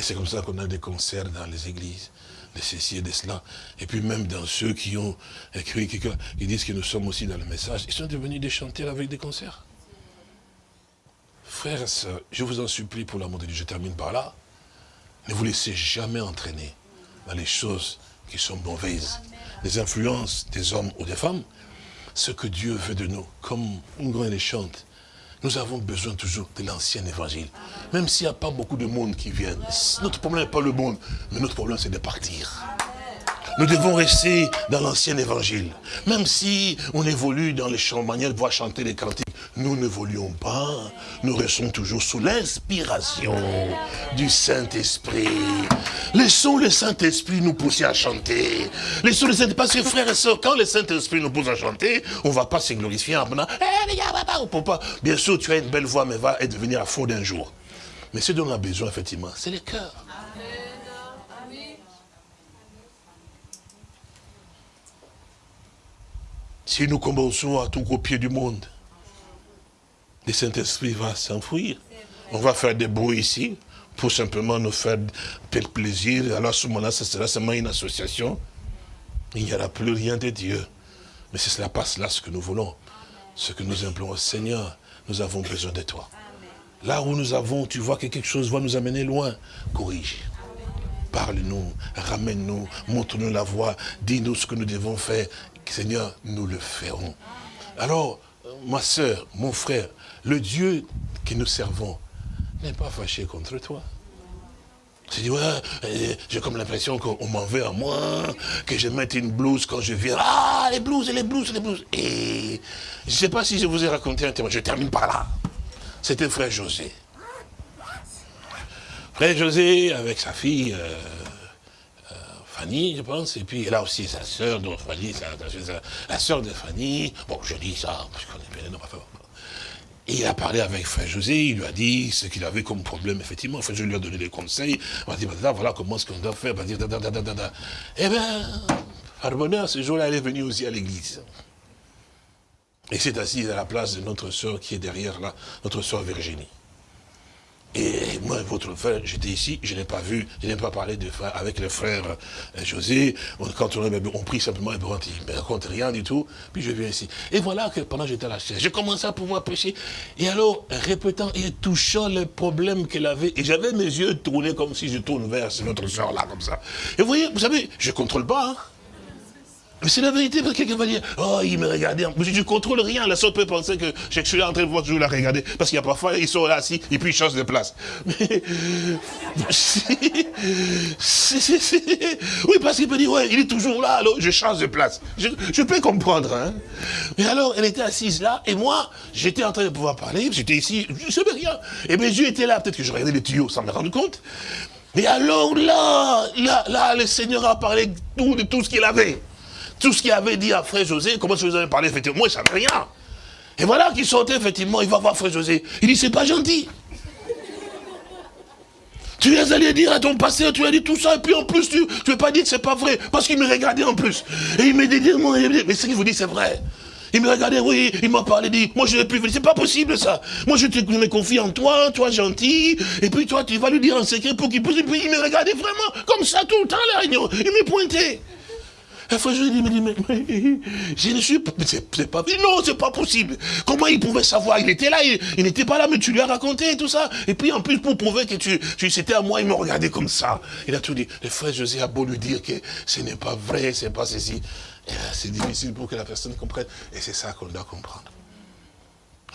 S2: Et c'est comme ça qu'on a des concerts dans les églises de ceci et de cela. Et puis même dans ceux qui ont écrit, qui, disent que nous sommes aussi dans le message, ils sont devenus des chanteurs avec des concerts. Frères et sœurs, je vous en supplie pour l'amour de Dieu, je termine par là. Ne vous laissez jamais entraîner dans les choses qui sont mauvaises, les influences des hommes ou des femmes. Ce que Dieu veut de nous, comme une les chante, nous avons besoin toujours de l'ancien évangile. Même s'il n'y a pas beaucoup de monde qui viennent. Notre problème n'est pas le monde, mais notre problème c'est de partir. Nous devons rester dans l'ancien évangile. Même si on évolue dans les champs, manières de chanter les cantiques, nous n'évoluons pas. Nous restons toujours sous l'inspiration du Saint-Esprit. Laissons le Saint-Esprit nous pousser à chanter. Laissons le Saint-Esprit, parce que frères et sœurs, quand le Saint-Esprit nous pousse à chanter, on ne va pas se glorifier en disant, eh. Bien sûr, tu as une belle voix, mais va devenir à faux d'un jour. Mais ce dont on a besoin, effectivement, c'est le cœur. Si nous commençons à tout copier du monde, le Saint-Esprit va s'enfuir. On va faire des bruits ici pour simplement nous faire plaisir. Alors à ce moment-là, ce sera seulement une association. Il n'y aura plus rien de Dieu. Mais c'est cela passe là ce que nous voulons. Ce que nous implorons, Seigneur, nous avons besoin de toi. Là où nous avons, tu vois que quelque chose va nous amener loin, corrige. Parle-nous, ramène-nous, montre-nous la voie, dis-nous ce que nous devons faire Seigneur, nous le ferons. Alors, ma soeur, mon frère, le Dieu que nous servons n'est pas fâché contre toi. Tu dis, ouais, euh, j'ai comme l'impression qu'on m'en veut à moi, que je mette une blouse quand je viens. Ah, les blouses, les blouses, les blouses. Et je ne sais pas si je vous ai raconté un témoin, je termine par là. C'était frère José. Frère José, avec sa fille, euh, Fanny, je pense, et puis elle a aussi sa sœur, donc Fanny, la sœur de Fanny, bon, je dis ça, je connais bien les noms, et il a parlé avec Frère José, il lui a dit ce qu'il avait comme problème, effectivement. Frère José lui a donné des conseils. Il a dit, voilà comment ce qu'on doit faire. Eh bien, par bonheur, ce jour-là, elle est venue aussi à l'église. Et s'est assise à la place de notre soeur qui est derrière là, notre soeur Virginie. Et moi, votre frère, j'étais ici, je n'ai pas vu, je n'ai pas parlé de frère, avec le frère euh, José. Quand on, on prie simplement, il ne raconte rien du tout. Puis je viens ici. Et voilà que pendant que j'étais à la chaise, j'ai commencé à pouvoir prêcher. Et alors, répétant et touchant les problèmes qu'elle avait, et j'avais mes yeux tournés comme si je tourne vers notre soeur là, comme ça. Et vous voyez, vous savez, je ne contrôle pas. Hein. Mais c'est la vérité, parce que quelqu'un va dire, oh, il me regardait. Je ne contrôle rien. La soeur peut penser que je suis là en train de voir toujours la regarder. Parce qu'il y a parfois, ils sont là assis, et puis ils changent de place. Mais, oui, parce qu'il peut dire, ouais, il est toujours là, alors je change de place. Je, peux comprendre. Hein. Mais alors, elle était assise là, et moi, j'étais en train de pouvoir parler, j'étais ici, je ne savais rien. Et bien, Dieu était là, peut-être que je regardais les tuyaux sans me rendre compte. Mais alors là, là, là, le Seigneur a parlé de tout ce qu'il avait. Tout ce qu'il avait dit à frère José, comment je vous avais parlé, effectivement, moi, je savais rien. Et voilà qu'il sortait, effectivement, il va voir frère José. Il dit, c'est pas gentil. Tu es allé dire à ton pasteur, tu as dit tout ça, et puis en plus, tu ne veux pas dire que c'est pas vrai, parce qu'il me regardait en plus. Et il me dit, mais ce qu'il vous dit, c'est vrai. Il me regardait, oui, il m'a parlé, dit, moi je ne plus c'est pas possible ça. Moi je te me confie en toi, toi gentil, et puis toi tu vas lui dire en secret pour qu'il puisse, et puis il me regardait vraiment, comme ça tout le temps, la réunion. Il me pointait. Et frère, je lui dis, mais, mais, je ne suis pas, c'est pas, non, c'est pas possible. Comment il pouvait savoir? Il était là, il, n'était pas là, mais tu lui as raconté tout ça. Et puis, en plus, pour prouver que tu, tu c'était à moi, il me regardait comme ça. Il a tout dit. Le frère José a beau lui dire que ce n'est pas vrai, c'est pas ceci. C'est difficile pour que la personne comprenne. Et c'est ça qu'on doit comprendre.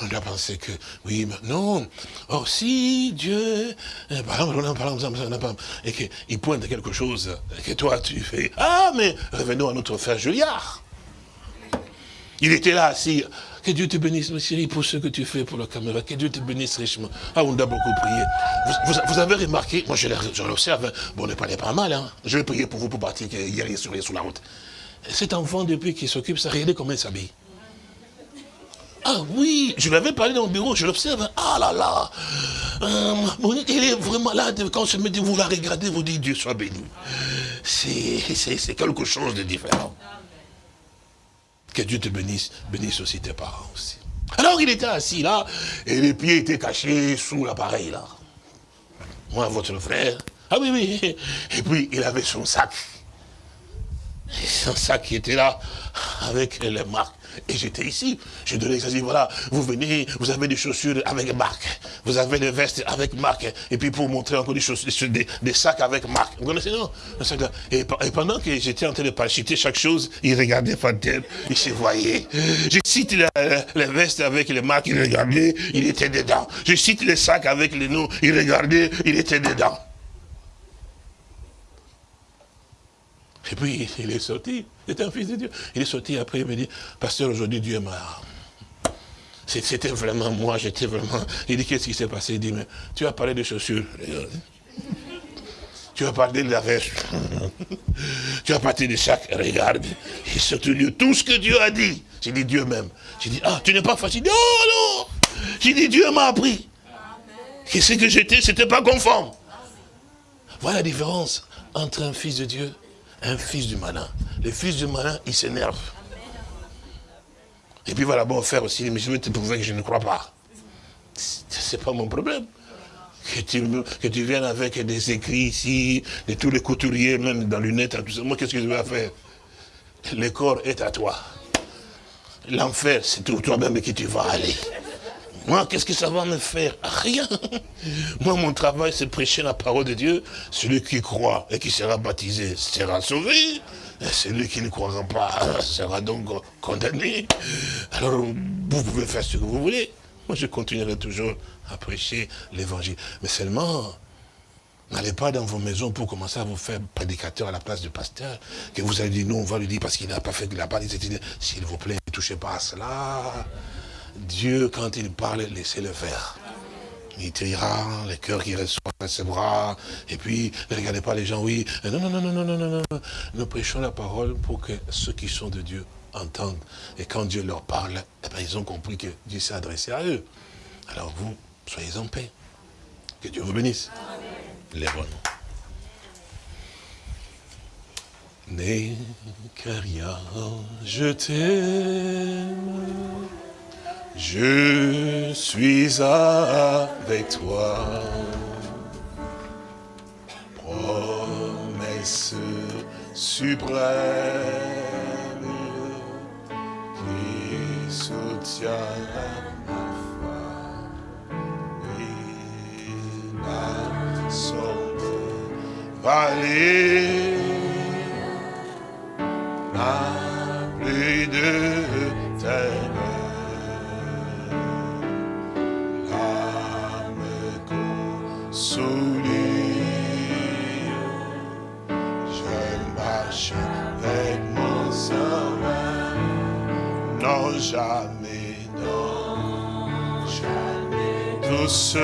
S2: On doit penser que, oui, mais non. Or, si Dieu, eh, par exemple, et qu'il pointe quelque chose, que toi, tu fais, ah, mais revenons à notre frère Juliard. Il était là, assis. Que Dieu te bénisse, chérie, pour ce que tu fais pour la caméra. Que Dieu te bénisse richement. Ah, on doit beaucoup prier. Vous, avez remarqué, moi je l'observe, bon, on n'est pas, mal, hein. Je vais prier pour vous pour partir, rien sur, sur la route. Cet enfant, depuis qu'il s'occupe, ça, regardez comment il s'habille. Ah oui, je l'avais parlé dans le bureau, je l'observe. Ah là là, euh, il est vraiment là, quand je me dis, vous la regardez, vous dites, Dieu soit béni. C'est quelque chose de différent. Que Dieu te bénisse, bénisse aussi tes parents aussi. Alors il était assis là, et les pieds étaient cachés sous l'appareil là. Moi, votre frère. Ah oui, oui. Et puis il avait son sac. Son sac qui était là, avec les marques. Et j'étais ici. Je donnais dit voilà, vous venez, vous avez des chaussures avec marque. Vous avez des vestes avec marque. Et puis pour montrer encore des, chaussures, des, sacs avec marque. Vous connaissez, non? Et, pendant que j'étais en train de parachuter chaque chose, il regardait Fantel, il se voyait. Je cite les vestes avec les marques, il regardait, il était dedans. Je cite les sacs avec les noms, il regardait, il était dedans. Et puis, il est sorti. C'était un fils de Dieu. Il est sorti après, il me dit, pasteur, aujourd'hui, Dieu m'a... C'était vraiment moi, j'étais vraiment... Il dit, qu'est-ce qui s'est passé? Il dit, mais tu as parlé de chaussures. Tu as parlé de la veste. tu as parlé de chaque. Regarde. Et surtout tout ce que Dieu a dit. J'ai dit Dieu même. J'ai dit, ah, tu n'es pas facile. Non, non. J'ai dit, Dieu m'a appris. Que ce que j'étais, c'était pas conforme. Voilà la différence entre un fils de Dieu un fils du malin. Le fils du malin, il s'énerve. Et puis voilà, bon, faire aussi, mais je veux te prouver que je ne crois pas. C'est pas mon problème. Que tu, que tu viennes avec des écrits ici, de tous les couturiers, même dans lunettes, tout ça. Moi, qu'est-ce que je vais faire? Le corps est à toi. L'enfer, c'est toi-même qui tu vas aller. Moi, qu'est-ce que ça va me faire Rien. Moi, mon travail, c'est prêcher la parole de Dieu. Celui qui croit et qui sera baptisé sera sauvé. Et celui qui ne croira pas sera donc condamné. Alors, vous pouvez faire ce que vous voulez. Moi, je continuerai toujours à prêcher l'évangile. Mais seulement, N'allez pas dans vos maisons pour commencer à vous faire prédicateur à la place du pasteur, que vous allez dire, non, on va lui dire parce qu'il n'a pas fait de la part, s'il vous plaît, ne touchez pas à cela. Dieu, quand il parle, laissez-le faire. Il tirera, les cœurs qui reçoivent ses bras, et puis ne regardez pas les gens, oui. Non, non, non, non, non, non, non. Nous prêchons la parole pour que ceux qui sont de Dieu entendent. Et quand Dieu leur parle, eh bien, ils ont compris que Dieu s'est adressé à eux. Alors vous, soyez en paix. Que Dieu vous bénisse. N'est rien, je t'aime. Je suis avec toi. Promesse suprême qui soutient ma foi. Et la sombre vallée n'a plus de jamais, non, jamais tout seul.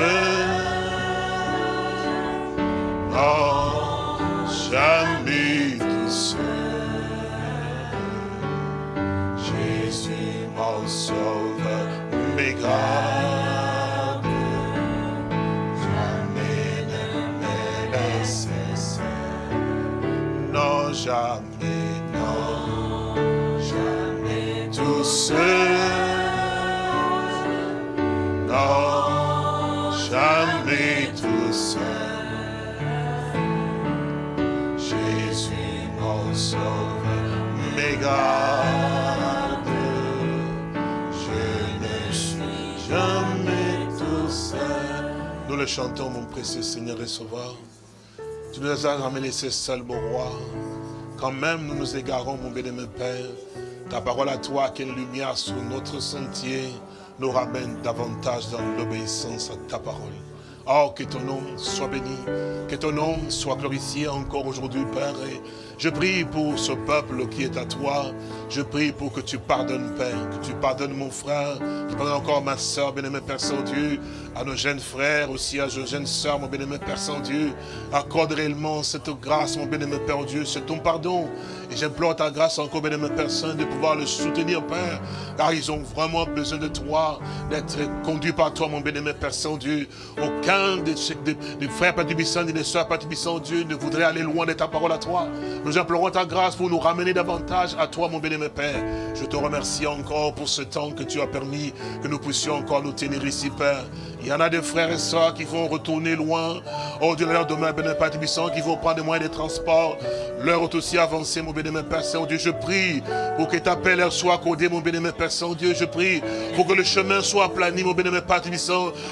S2: Non, jamais tout seul. Jésus, mon sauveur, mes gardes, Non, jamais tout seul. Jésus, mon sauveur, mes gardes, je ne suis jamais tout seul. Nous le chantons, mon précieux Seigneur et Sauveur. Tu nous as jamais laissés seuls, mon roi. Quand même nous nous égarons, mon bénémoine Père, ta parole à toi, quelle lumière sur notre sentier, nous ramène davantage dans l'obéissance à ta parole. Oh, que ton nom soit béni, que ton nom soit glorifié encore aujourd'hui, Père. Je prie pour ce peuple qui est à toi. Je prie pour que tu pardonnes, Père, que tu pardonnes mon frère, que tu pardonnes encore ma soeur, bien-aimé Père Saint-Dieu, à nos jeunes frères, aussi à nos jeunes sœurs, mon bien-aimé Père Saint-Dieu. Accorde réellement cette grâce, mon bien-aimé Père Dieu, c'est ton pardon. Et j'implore ta grâce encore, bien-aimé Père Saint, de pouvoir le soutenir, Père, car ils ont vraiment besoin de toi, d'être conduits par toi, mon bien-aimé Père Saint-Dieu. Des, frères Père et des sœurs Père Dieu ne voudrait aller loin de ta parole à toi. Nous implorons ta grâce pour nous ramener davantage à toi, mon bien-aimé Père. Je te remercie encore pour ce temps que tu as permis que nous puissions encore nous tenir ici, Père. Il y en a des frères et sœurs qui vont retourner loin. Oh Dieu, leur demain, bénémoine Père Tibissant, qui vont prendre des moyens de transport. L'heure est aussi avancée, mon bénémoine Père Saint-Dieu. Je prie pour que ta paix leur soit accordée, mon bénémoine Père Saint-Dieu. Je prie pour que le chemin soit aplani, mon bénémoine Père.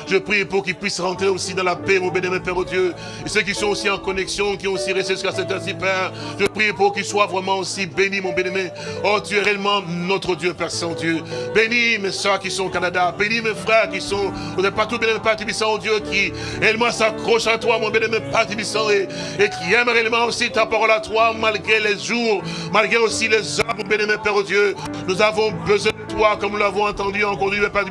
S2: Je prie pour qu'ils puissent rentrer aussi dans la paix, mon bénémoine Père, oh Dieu. Et ceux qui sont aussi en connexion, qui ont aussi resté jusqu'à cette heure-ci, Père. Je prie pour qu'ils soient vraiment aussi bénis, mon bénémoine. Oh, tu es réellement notre Dieu, Père Saint-Dieu. Bénis mes soeurs qui sont au Canada. Bénis mes frères qui sont, vous n'êtes pas tout bien Père Tibissant, oh Dieu, qui réellement s'accroche à toi, mon bénémoine Père Tibissant, et, et qui aime réellement aussi ta parole à toi, malgré les jours, malgré aussi les heures, mon bénémoine Père, oh Dieu. Nous avons besoin comme nous l'avons entendu encore du Père.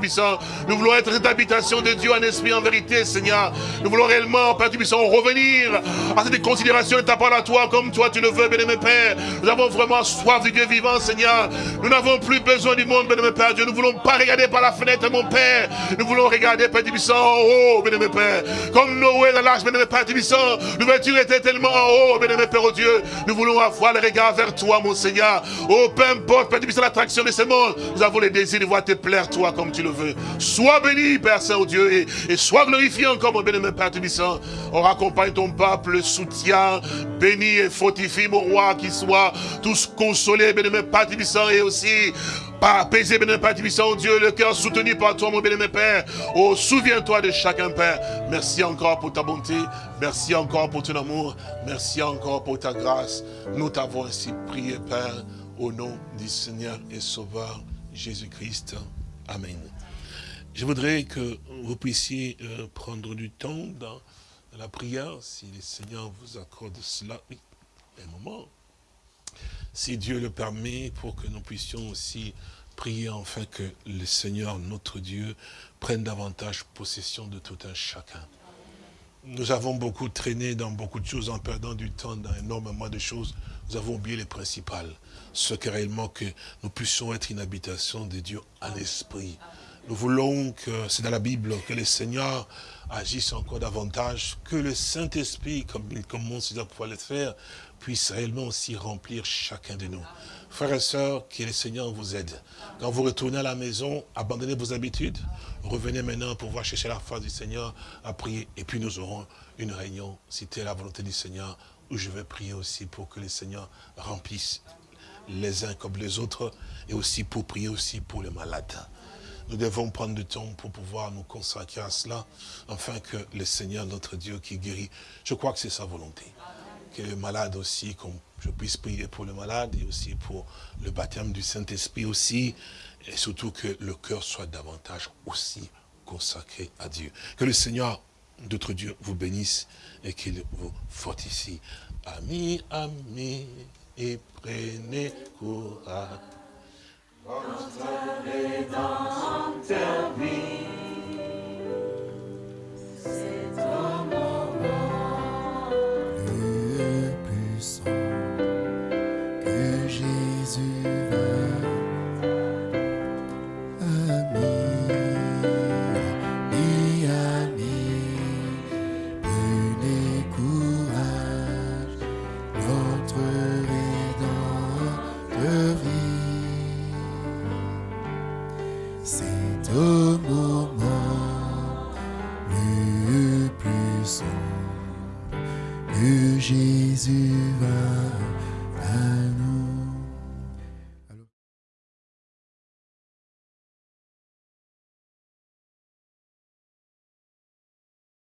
S2: Nous voulons être cette habitation de Dieu en esprit, en vérité, Seigneur. Nous voulons réellement, Père Tibissant, revenir à cette considération de ta parole à toi, comme toi tu le veux, bénémoine Père. Nous avons vraiment soif du Dieu vivant, Seigneur. Nous n'avons plus besoin du monde, bénémoine Père Dieu. Nous ne voulons pas regarder par la fenêtre, mon Père. Nous voulons regarder, Père Tibissant, en haut, bénémoine Père. Comme Noé dans l'arche, bénémoine Père Tibissant. L'ouverture était tellement en haut, bénémoine Père, oh Dieu. Nous voulons avoir le regard vers toi, mon Seigneur. Oh, peu importe, Père Tibissant, l'attraction de ce monde. Nous avons le désir de voir te plaire, toi, comme tu le veux. Sois béni, Père Saint-Dieu, et, sois glorifié encore, mon bénémoine Père Tibissant. On raccompagne ton peuple, soutien, béni et fortifie, mon roi, qui soit tous consolés, bénémoine Père Tibissant, et aussi pas apaisé, bénémoine Père Tibissant, Dieu, le cœur soutenu par toi, mon bénémoine Père. Oh, souviens-toi de chacun, Père. Merci encore pour ta bonté. Merci encore pour ton amour. Merci encore pour ta grâce. Nous t'avons ainsi prié, Père, au nom du Seigneur et Sauveur Jésus-Christ. Amen. Je voudrais que vous puissiez euh, prendre du temps dans, la prière, si le Seigneur vous accorde cela. Un moment si Dieu le permet, pour que nous puissions aussi prier enfin que le Seigneur, notre Dieu, prenne davantage possession de tout un chacun. Nous avons beaucoup traîné dans beaucoup de choses en perdant du temps dans énormément de choses. Nous avons oublié les principales. Ce que réellement que nous puissions être une habitation de Dieu en esprit. Nous voulons que, c'est dans la Bible, que le Seigneur agisse encore davantage, que le Saint-Esprit, comme il commence à pouvoir le faire, puisse réellement aussi remplir chacun de nous. Frères et sœurs, que le Seigneur vous aide. Quand vous retournez à la maison, abandonnez vos habitudes. Revenez maintenant pour voir chercher la face du Seigneur à prier. Et puis nous aurons une réunion, si la volonté du Seigneur, où je vais prier aussi pour que le Seigneur remplisse les uns comme les autres, et aussi pour prier aussi pour les malades. Nous devons prendre du temps pour pouvoir nous consacrer à cela, afin que le Seigneur, notre Dieu qui guérit, je crois que c'est sa volonté malades aussi, qu'on je puisse prier pour le malade et aussi pour le baptême du Saint-Esprit aussi, et surtout que le cœur soit davantage aussi consacré à Dieu. Que le Seigneur, notre Dieu, vous bénisse et qu'il vous fortifie. Amis, amis, et prenez courage.
S3: C'est un